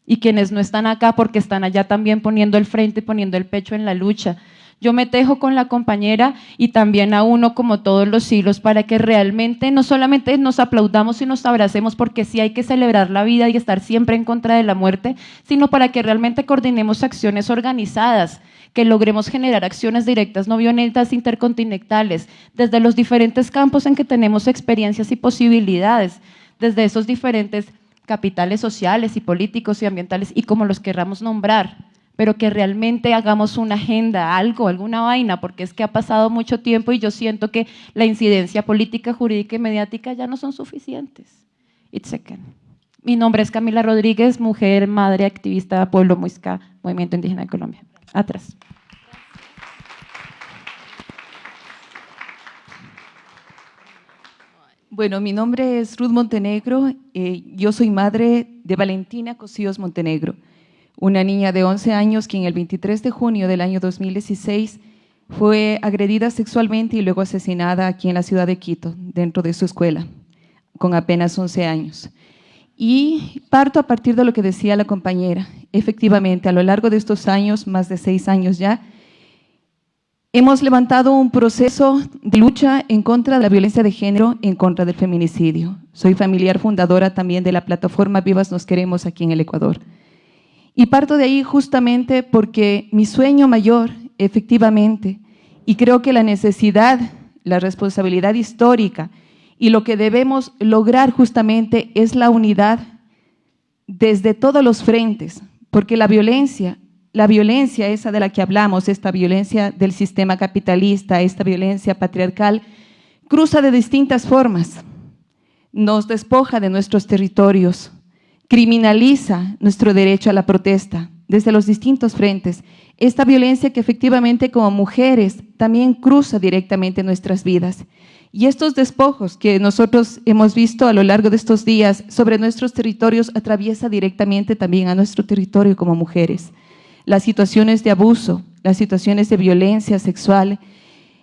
N: y quienes no están acá porque están allá también poniendo el frente, poniendo el pecho en la lucha. Yo me tejo con la compañera y también a uno como todos los hilos para que realmente no solamente nos aplaudamos y nos abracemos porque sí hay que celebrar la vida y estar siempre en contra de la muerte, sino para que realmente coordinemos acciones organizadas que logremos generar acciones directas no violentas intercontinentales desde los diferentes campos en que tenemos experiencias y posibilidades, desde esos diferentes capitales sociales y políticos y ambientales y como los querramos nombrar, pero que realmente hagamos una agenda, algo, alguna vaina, porque es que ha pasado mucho tiempo y yo siento que la incidencia política, jurídica y mediática ya no son suficientes. It's Mi nombre es Camila Rodríguez, mujer, madre, activista, pueblo muisca, Movimiento Indígena de Colombia atrás.
O: Bueno, mi nombre es Ruth Montenegro, eh, yo soy madre de Valentina Cosíos Montenegro, una niña de 11 años que en el 23 de junio del año 2016 fue agredida sexualmente y luego asesinada aquí en la ciudad de Quito, dentro de su escuela, con apenas 11 años. Y parto a partir de lo que decía la compañera. Efectivamente, a lo largo de estos años, más de seis años ya, hemos levantado un proceso de lucha en contra de la violencia de género, en contra del feminicidio. Soy familiar fundadora también de la plataforma Vivas Nos Queremos aquí en el Ecuador. Y parto de ahí justamente porque mi sueño mayor, efectivamente, y creo que la necesidad, la responsabilidad histórica, y lo que debemos lograr justamente es la unidad desde todos los frentes, porque la violencia, la violencia esa de la que hablamos, esta violencia del sistema capitalista, esta violencia patriarcal, cruza de distintas formas, nos despoja de nuestros territorios, criminaliza nuestro derecho a la protesta desde los distintos frentes. Esta violencia que efectivamente como mujeres también cruza directamente nuestras vidas. Y estos despojos que nosotros hemos visto a lo largo de estos días sobre nuestros territorios atraviesa directamente también a nuestro territorio como mujeres. Las situaciones de abuso, las situaciones de violencia sexual,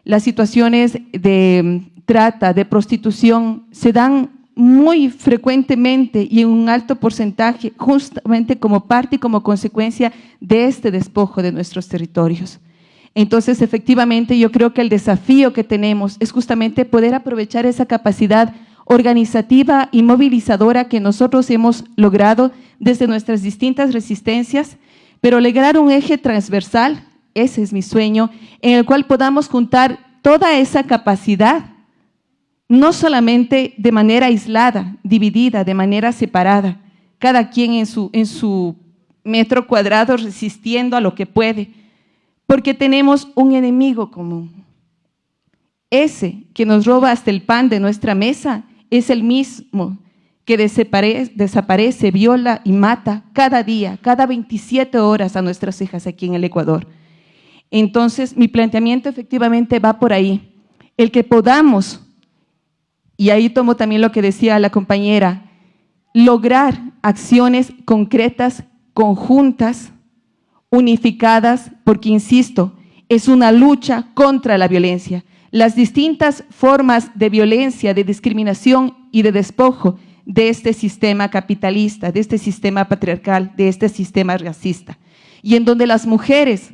O: las situaciones de mm, trata, de prostitución, se dan muy frecuentemente y en un alto porcentaje justamente como parte y como consecuencia de este despojo de nuestros territorios. Entonces, efectivamente, yo creo que el desafío que tenemos es justamente poder aprovechar esa capacidad organizativa y movilizadora que nosotros hemos logrado desde nuestras distintas resistencias, pero lograr un eje transversal, ese es mi sueño, en el cual podamos juntar toda esa capacidad, no solamente de manera aislada, dividida, de manera separada, cada quien en su, en su metro cuadrado resistiendo a lo que puede, porque tenemos un enemigo común. Ese que nos roba hasta el pan de nuestra mesa es el mismo que desaparece, viola y mata cada día, cada 27 horas a nuestras hijas aquí en el Ecuador. Entonces, mi planteamiento efectivamente va por ahí. El que podamos, y ahí tomo también lo que decía la compañera, lograr acciones concretas, conjuntas, unificadas, porque, insisto, es una lucha contra la violencia. Las distintas formas de violencia, de discriminación y de despojo de este sistema capitalista, de este sistema patriarcal, de este sistema racista. Y en donde las mujeres,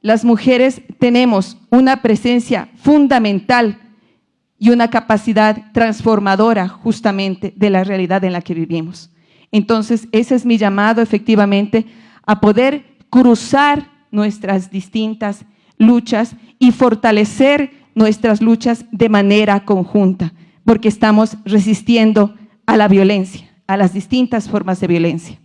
O: las mujeres tenemos una presencia fundamental y una capacidad transformadora justamente de la realidad en la que vivimos. Entonces, ese es mi llamado efectivamente a poder cruzar nuestras distintas luchas y fortalecer nuestras luchas de manera conjunta, porque estamos resistiendo a la violencia, a las distintas formas de violencia.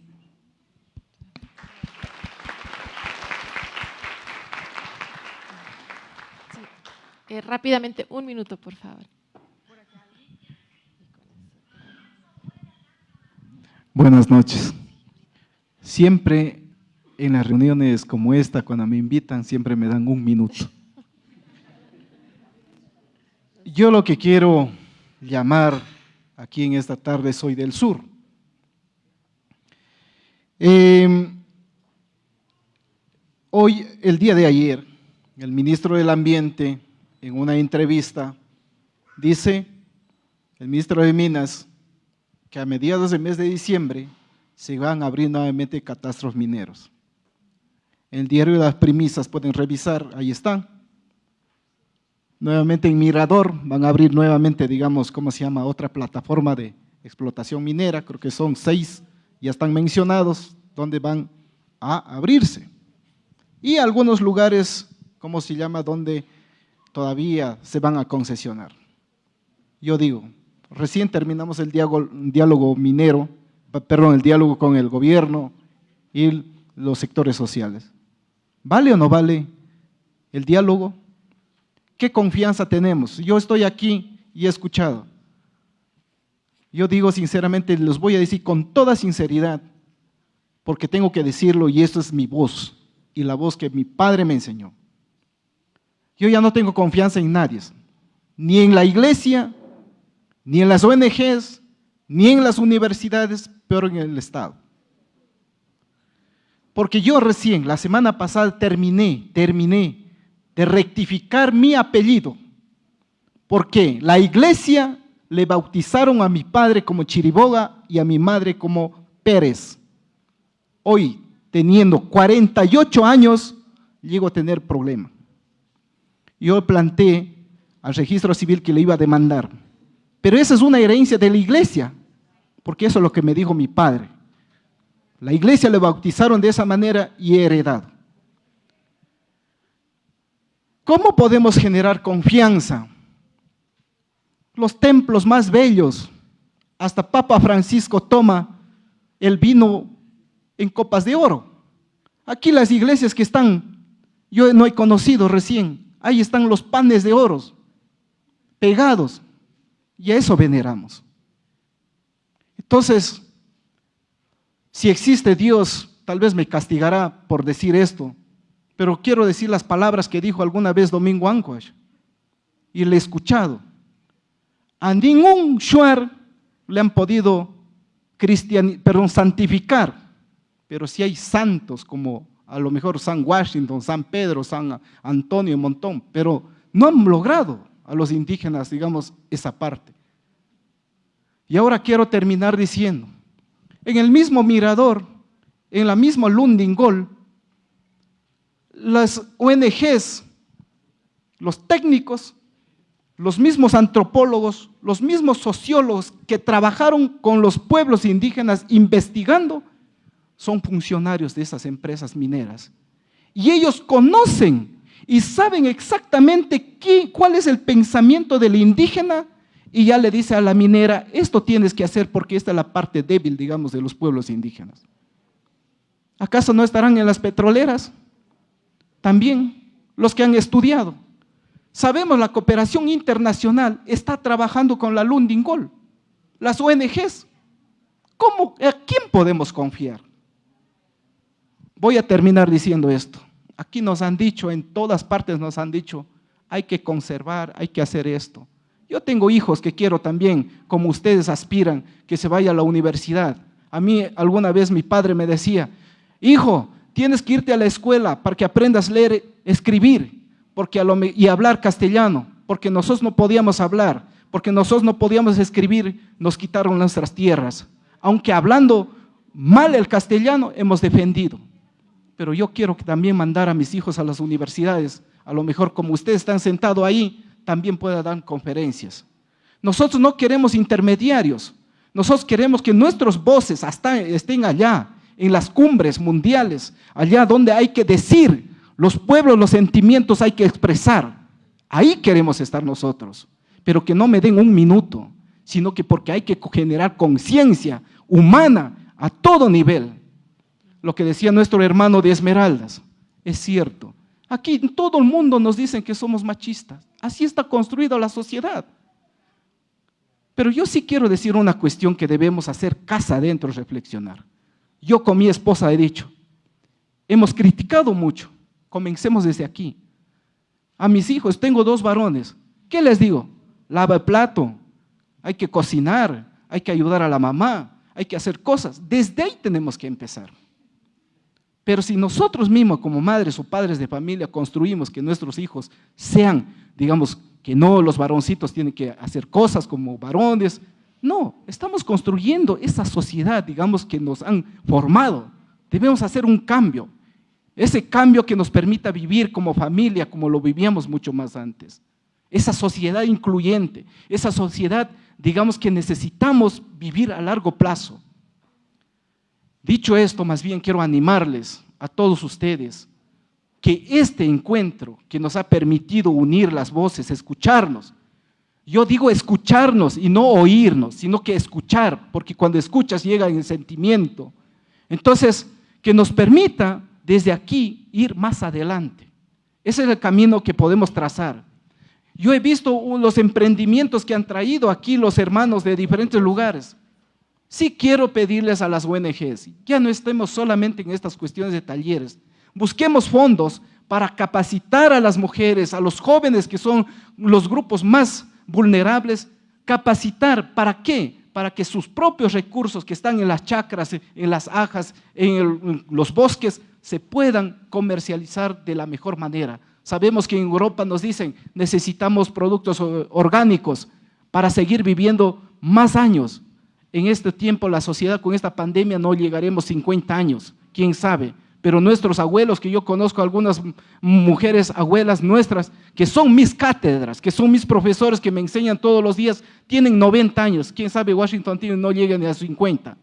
A: Eh, rápidamente, un minuto, por favor.
P: Buenas noches. Siempre en las reuniones como esta, cuando me invitan, siempre me dan un minuto. Yo lo que quiero llamar aquí en esta tarde soy del sur. Em, hoy, el día de ayer, el ministro del Ambiente, en una entrevista, dice, el ministro de Minas, que a mediados del mes de diciembre se van a abrir nuevamente catastros mineros. El diario de las premisas pueden revisar, ahí están. Nuevamente en Mirador van a abrir nuevamente, digamos, ¿cómo se llama? Otra plataforma de explotación minera, creo que son seis, ya están mencionados, donde van a abrirse. Y algunos lugares, ¿cómo se llama?, donde todavía se van a concesionar. Yo digo, recién terminamos el diálogo, diálogo minero, perdón, el diálogo con el gobierno y los sectores sociales. ¿Vale o no vale el diálogo? ¿Qué confianza tenemos? Yo estoy aquí y he escuchado. Yo digo sinceramente, los voy a decir con toda sinceridad, porque tengo que decirlo y esta es mi voz y la voz que mi padre me enseñó. Yo ya no tengo confianza en nadie, ni en la iglesia, ni en las ONGs, ni en las universidades, pero en el Estado. Porque yo recién, la semana pasada, terminé, terminé de rectificar mi apellido. Porque la iglesia le bautizaron a mi padre como Chiriboga y a mi madre como Pérez. Hoy, teniendo 48 años, llego a tener problema. Yo planteé al registro civil que le iba a demandar. Pero esa es una herencia de la iglesia, porque eso es lo que me dijo mi padre. La iglesia le bautizaron de esa manera y heredado. ¿Cómo podemos generar confianza? Los templos más bellos, hasta Papa Francisco toma el vino en copas de oro. Aquí las iglesias que están, yo no he conocido recién, ahí están los panes de oro pegados y a eso veneramos. Entonces, si existe Dios, tal vez me castigará por decir esto, pero quiero decir las palabras que dijo alguna vez Domingo Anquash, y le he escuchado. A ningún shuar le han podido perdón, santificar, pero si hay santos como a lo mejor San Washington, San Pedro, San Antonio, un montón, pero no han logrado a los indígenas, digamos, esa parte. Y ahora quiero terminar diciendo, en el mismo mirador, en la misma Lundingol, las ONGs, los técnicos, los mismos antropólogos, los mismos sociólogos que trabajaron con los pueblos indígenas investigando, son funcionarios de esas empresas mineras. Y ellos conocen y saben exactamente cuál es el pensamiento del indígena y ya le dice a la minera, esto tienes que hacer porque esta es la parte débil, digamos, de los pueblos indígenas. ¿Acaso no estarán en las petroleras? También los que han estudiado. Sabemos la cooperación internacional está trabajando con la Lundingol, las ONGs. ¿Cómo, ¿A quién podemos confiar? Voy a terminar diciendo esto. Aquí nos han dicho, en todas partes nos han dicho, hay que conservar, hay que hacer esto. Yo tengo hijos que quiero también, como ustedes aspiran, que se vaya a la universidad. A mí alguna vez mi padre me decía, hijo, tienes que irte a la escuela para que aprendas a leer, escribir porque y hablar castellano, porque nosotros no podíamos hablar, porque nosotros no podíamos escribir, nos quitaron nuestras tierras. Aunque hablando mal el castellano, hemos defendido. Pero yo quiero también mandar a mis hijos a las universidades. A lo mejor como ustedes están sentados ahí, también pueda dar conferencias. Nosotros no queremos intermediarios. Nosotros queremos que nuestras voces hasta estén allá, en las cumbres mundiales, allá donde hay que decir, los pueblos, los sentimientos hay que expresar. Ahí queremos estar nosotros. Pero que no me den un minuto, sino que porque hay que generar conciencia humana a todo nivel. Lo que decía nuestro hermano de Esmeraldas, es cierto. Aquí todo el mundo nos dice que somos machistas. Así está construida la sociedad. Pero yo sí quiero decir una cuestión que debemos hacer casa adentro, reflexionar. Yo con mi esposa he dicho, hemos criticado mucho, comencemos desde aquí. A mis hijos, tengo dos varones, ¿qué les digo? Lava el plato, hay que cocinar, hay que ayudar a la mamá, hay que hacer cosas. Desde ahí tenemos que empezar. Pero si nosotros mismos como madres o padres de familia construimos que nuestros hijos sean, digamos, que no los varoncitos tienen que hacer cosas como varones, no, estamos construyendo esa sociedad, digamos, que nos han formado. Debemos hacer un cambio, ese cambio que nos permita vivir como familia, como lo vivíamos mucho más antes. Esa sociedad incluyente, esa sociedad, digamos, que necesitamos vivir a largo plazo. Dicho esto, más bien quiero animarles a todos ustedes que este encuentro que nos ha permitido unir las voces, escucharnos, yo digo escucharnos y no oírnos, sino que escuchar, porque cuando escuchas llega el sentimiento. Entonces, que nos permita desde aquí ir más adelante. Ese es el camino que podemos trazar. Yo he visto los emprendimientos que han traído aquí los hermanos de diferentes lugares. Sí quiero pedirles a las ONGs, ya no estemos solamente en estas cuestiones de talleres, busquemos fondos para capacitar a las mujeres, a los jóvenes que son los grupos más vulnerables, capacitar, ¿para qué? Para que sus propios recursos que están en las chacras, en las ajas, en, los bosques, se puedan comercializar de la mejor manera. Sabemos que en Europa nos dicen, necesitamos productos orgánicos para seguir viviendo más años. En este tiempo, la sociedad con esta pandemia no llegaremos 50 años, quién sabe pero nuestros abuelos, que yo conozco algunas mujeres, abuelas nuestras, que son mis cátedras, que son mis profesores que me enseñan todos los días, tienen 90 años, quién sabe Washington no llega ni a 50.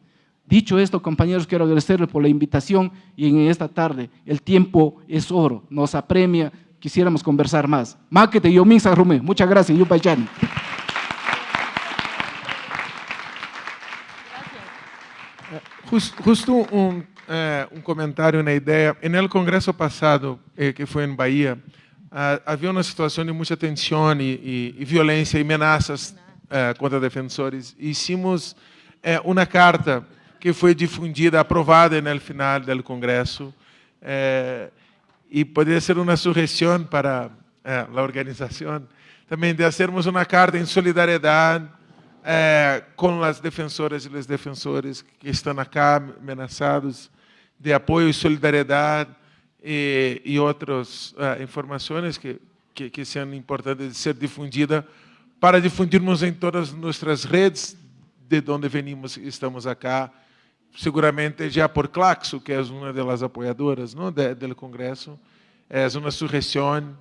P: Dicho esto, compañeros, quiero agradecerles por la invitación y en esta tarde el tiempo es oro, nos apremia, quisiéramos conversar más. Máquete, yo Rume. Muchas gracias, Yupaychani.
D: Justo un eh, um comentário na ideia. No congresso passado, eh, que foi em Bahia, ah, havia uma situação de muita tensão e, e, e violência e ameaças eh, contra defensores. Hicimos eh, uma carta que foi difundida, aprovada no final do congresso, e poderia ser uma sugestão para a organização também de fazermos uma carta em solidariedade eh, com as defensoras e os defensores que estão acá ameaçados de apoio e solidariedade e, e outras uh, informações que, que, que são importantes de ser difundidas para difundirmos em todas nossas redes de onde venimos e estamos acá, seguramente já por Claxo, que é uma das apoiadoras ¿no? de, do Congresso, é uma sugestão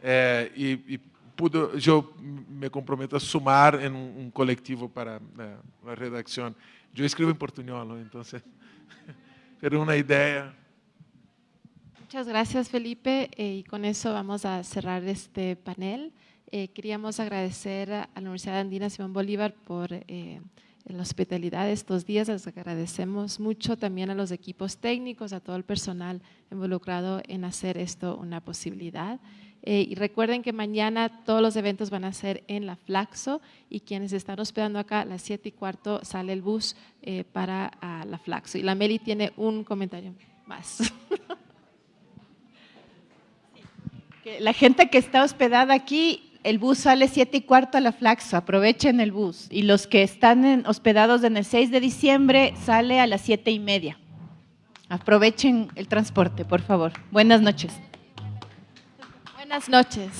D: é, e, e pudo, eu me comprometo a sumar em um, um coletivo para né, a redação. Eu escrevo em portunhol, então, era uma ideia.
A: Muchas gracias, Felipe. Eh, y con eso vamos a cerrar este panel. Eh, queríamos agradecer a la Universidad Andina Simón Bolívar por eh, la hospitalidad estos días. Les agradecemos mucho también a los equipos técnicos, a todo el personal involucrado en hacer esto una posibilidad. Y recuerden que mañana todos los eventos van a ser en la Flaxo y quienes están hospedando acá a las 7 y cuarto sale el bus para la Flaxo. Y la Meli tiene un comentario más.
Q: La gente que está hospedada aquí, el bus sale siete y cuarto a la Flaxo, aprovechen el bus. Y los que están hospedados en el 6 de diciembre sale a las siete y media. Aprovechen el transporte, por favor. Buenas noches.
A: Buenas noches.